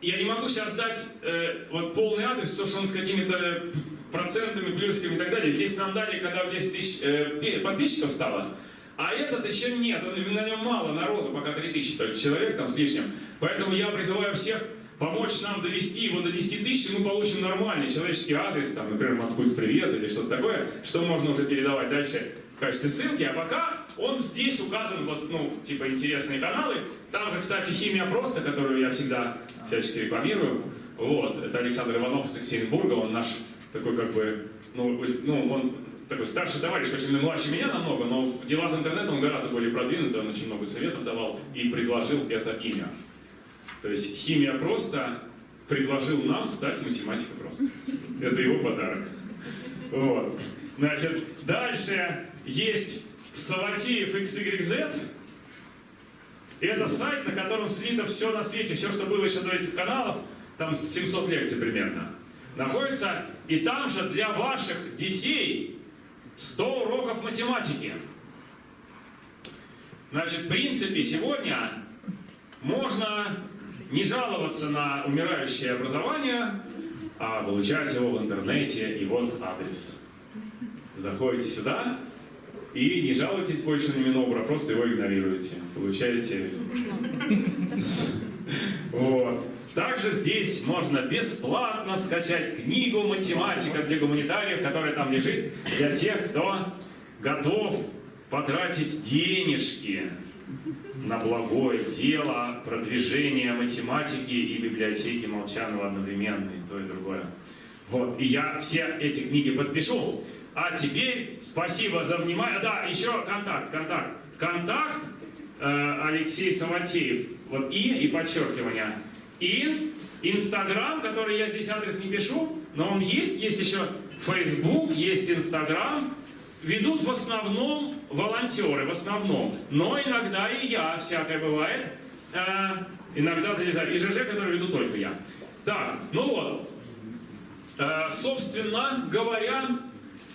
я не могу сейчас дать э, вот полный адрес, то, что он с какими-то процентами, плюсиками и так далее. Здесь нам дали, когда 10 тысяч э, подписчиков стало, а этот еще нет, он, на нем мало народу, пока 3000 только человек там с лишним. Поэтому я призываю всех помочь нам довести его до 10 тысяч, мы получим нормальный человеческий адрес, там, например, Маткульт привет или что-то такое, что можно уже передавать дальше в качестве ссылки. А пока он здесь указан, вот, ну, типа, интересные каналы. Там же, кстати, химия просто, которую я всегда всячески рекламирую. Вот, это Александр Иванов из Екатеринбурга, он наш такой, как бы, ну, ну он такой старший товарищ, очень младше меня намного, но в делах интернета он гораздо более продвинутый, он очень много советов давал и предложил это имя. То есть химия просто предложил нам стать математикой просто. Это его подарок. Вот. Значит, дальше есть Саватеев XYZ. Это сайт, на котором слито все на свете, все, что было еще до этих каналов, там 700 лекций примерно, находится. И там же для ваших детей 100 уроков математики. Значит, в принципе, сегодня можно не жаловаться на умирающее образование, а получать его в интернете. И вот адрес. Заходите сюда и не жалуйтесь больше на Минобра, просто его игнорируете. Получаете... Вот. Также здесь можно бесплатно скачать книгу «Математика для гуманитариев», которая там лежит, для тех, кто готов потратить денежки на благое дело продвижения математики и библиотеки Молчанова одновременно, и то, и другое. Вот, и я все эти книги подпишу. А теперь спасибо за внимание. Да, еще контакт, контакт. Контакт э, Алексей Саватеев. Вот и, и подчеркивание. И Инстаграм, который я здесь адрес не пишу, но он есть. Есть еще Facebook, есть Инстаграм. Ведут в основном волонтеры, в основном. Но иногда и я, всякое бывает. Э, иногда залезаю. И ЖЖ, который веду только я. Так, ну вот. Э, собственно говоря,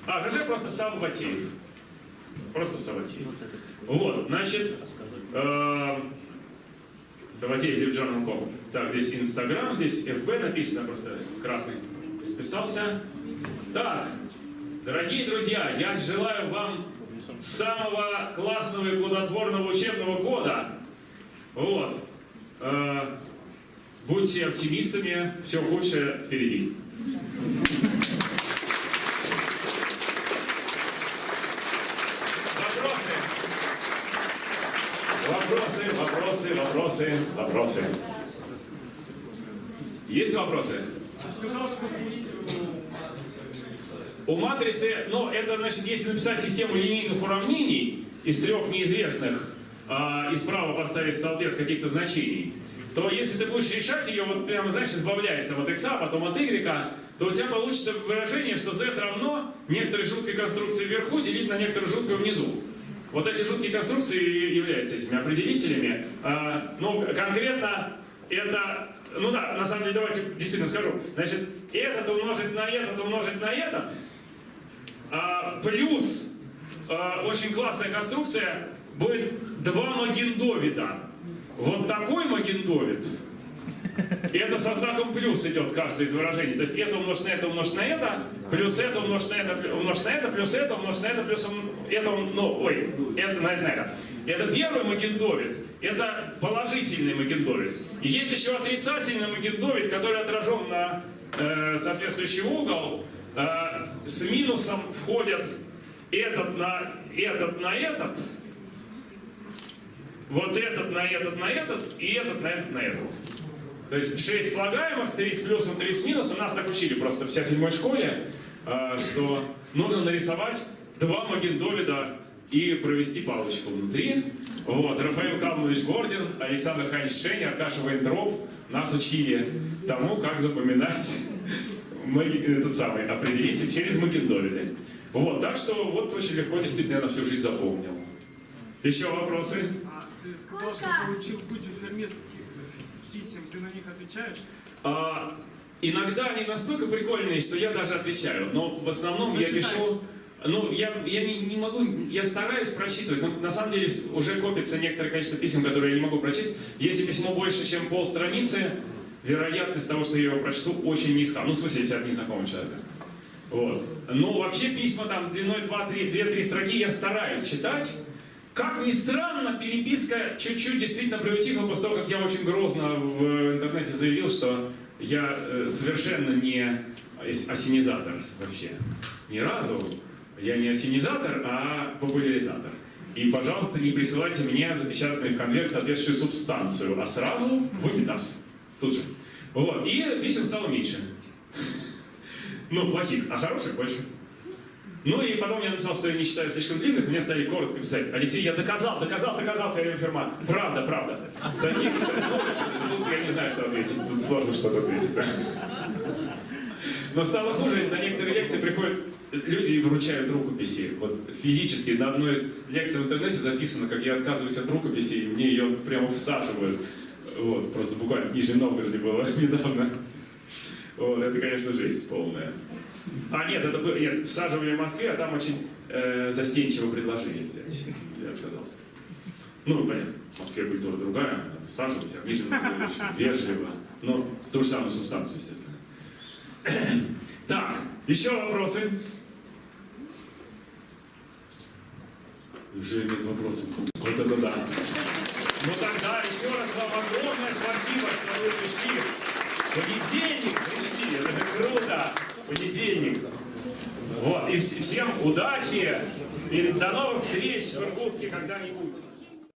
а, ЖЖ просто Саватеев. Просто Саватеев. Вот, значит, э, Саватеев Евджан Ком. Так, здесь Инстаграм, здесь ФБ написано, просто красный списался. Так, дорогие друзья, я желаю вам самого классного и плодотворного учебного года. Вот. Э, будьте оптимистами, все худшее впереди. Вопросы? Вопросы, вопросы, вопросы, вопросы. Есть вопросы? У матрицы, ну, это значит, если написать систему линейных уравнений из трех неизвестных а, и справа поставить столбец каких-то значений, то если ты будешь решать ее, вот прямо, знаешь, избавляясь там от x, а потом от y, то у тебя получится выражение, что z равно некоторой жуткой конструкции вверху делить на некоторую жуткую внизу. Вот эти жуткие конструкции являются этими определителями. А, ну, конкретно это, ну да, на самом деле, давайте действительно скажу. Значит, этот умножить на этот умножить на этот, а, плюс а, очень классная конструкция будет два Магендовида. Вот такой Магендовид, и это со знаком плюс идет каждое из выражений. То есть это умножить на это, умножить на это, плюс это умножить на это, умножить на это, плюс это умножить на это, плюс это, ну, ой, это на это, на это. Это первый Магендовид, это положительный Магендовид. И есть еще отрицательный Магендовид, который отражен на э, соответствующий угол. Э, с минусом входят этот на этот на этот, вот этот на этот на этот и этот на этот на этот. То есть 6 слагаемых, 3 с плюсом, 3 с минусом. Нас так учили просто вся седьмой школе, э, что нужно нарисовать два Магендовида и провести палочку внутри. Вот. Рафаил Калмович Гордин, Александр Ханч Шень, Аркаша Вейнтроп нас учили тому, как запоминать маги- этот самый определитель через Магендовиды. Вот, так что вот очень легко, действительно, я на всю жизнь запомнил. Еще вопросы? а, ты что получил кучу фермерских писем, ты на них отвечаешь? А, иногда они настолько прикольные, что я даже отвечаю. Но в основном я Прочитай. пишу... Ну, я, я не, не могу, я стараюсь прочитывать, но на самом деле уже копится некоторое количество писем, которые я не могу прочесть. Если письмо больше, чем полстраницы, вероятность того, что я его прочту, очень низка. Ну, в смысле, если от незнакомого человека. Вот. Но вообще письма там длиной 2-3 строки я стараюсь читать. Как ни странно, переписка чуть-чуть действительно приутихла после того, как я очень грозно в интернете заявил, что я э, совершенно не ос- осенизатор вообще. Ни разу. Я не осенизатор, а популяризатор. И, пожалуйста, не присылайте мне запечатанный в конверт соответствующую субстанцию, а сразу в унитаз. Тут же. Вот. И писем стало меньше. Ну, плохих, а хороших больше. Ну и потом я написал, что я не считаю слишком длинных, мне стали коротко писать. Алексей, я доказал, доказал, доказал, теорема Ферма. Правда, правда. Таких, ну, я не знаю, что ответить. Тут сложно что-то ответить. Но стало хуже, на некоторые лекции приходят люди и вручают рукописи. Вот физически на одной из лекций в интернете записано, как я отказываюсь от рукописи, и мне ее прямо всаживают. Вот, просто буквально в Нижнем Новгороде было недавно. Вот, это, конечно, жесть полная. А, нет, это было, нет, всаживали в Москве, а там очень э, застенчиво предложили взять. Я отказался. Ну, понятно, в Москве культура другая, надо всаживать, а в Нижнем Новгороде вежливо. Но ту же самую субстанцию, естественно. Так, еще вопросы? Уже нет вопросов. Вот это да. Ну тогда еще раз вам огромное спасибо, что вы пришли. Понедельник пришли, это же круто. Понедельник. Вот, и вс- всем удачи и до новых встреч в Иркутске когда-нибудь.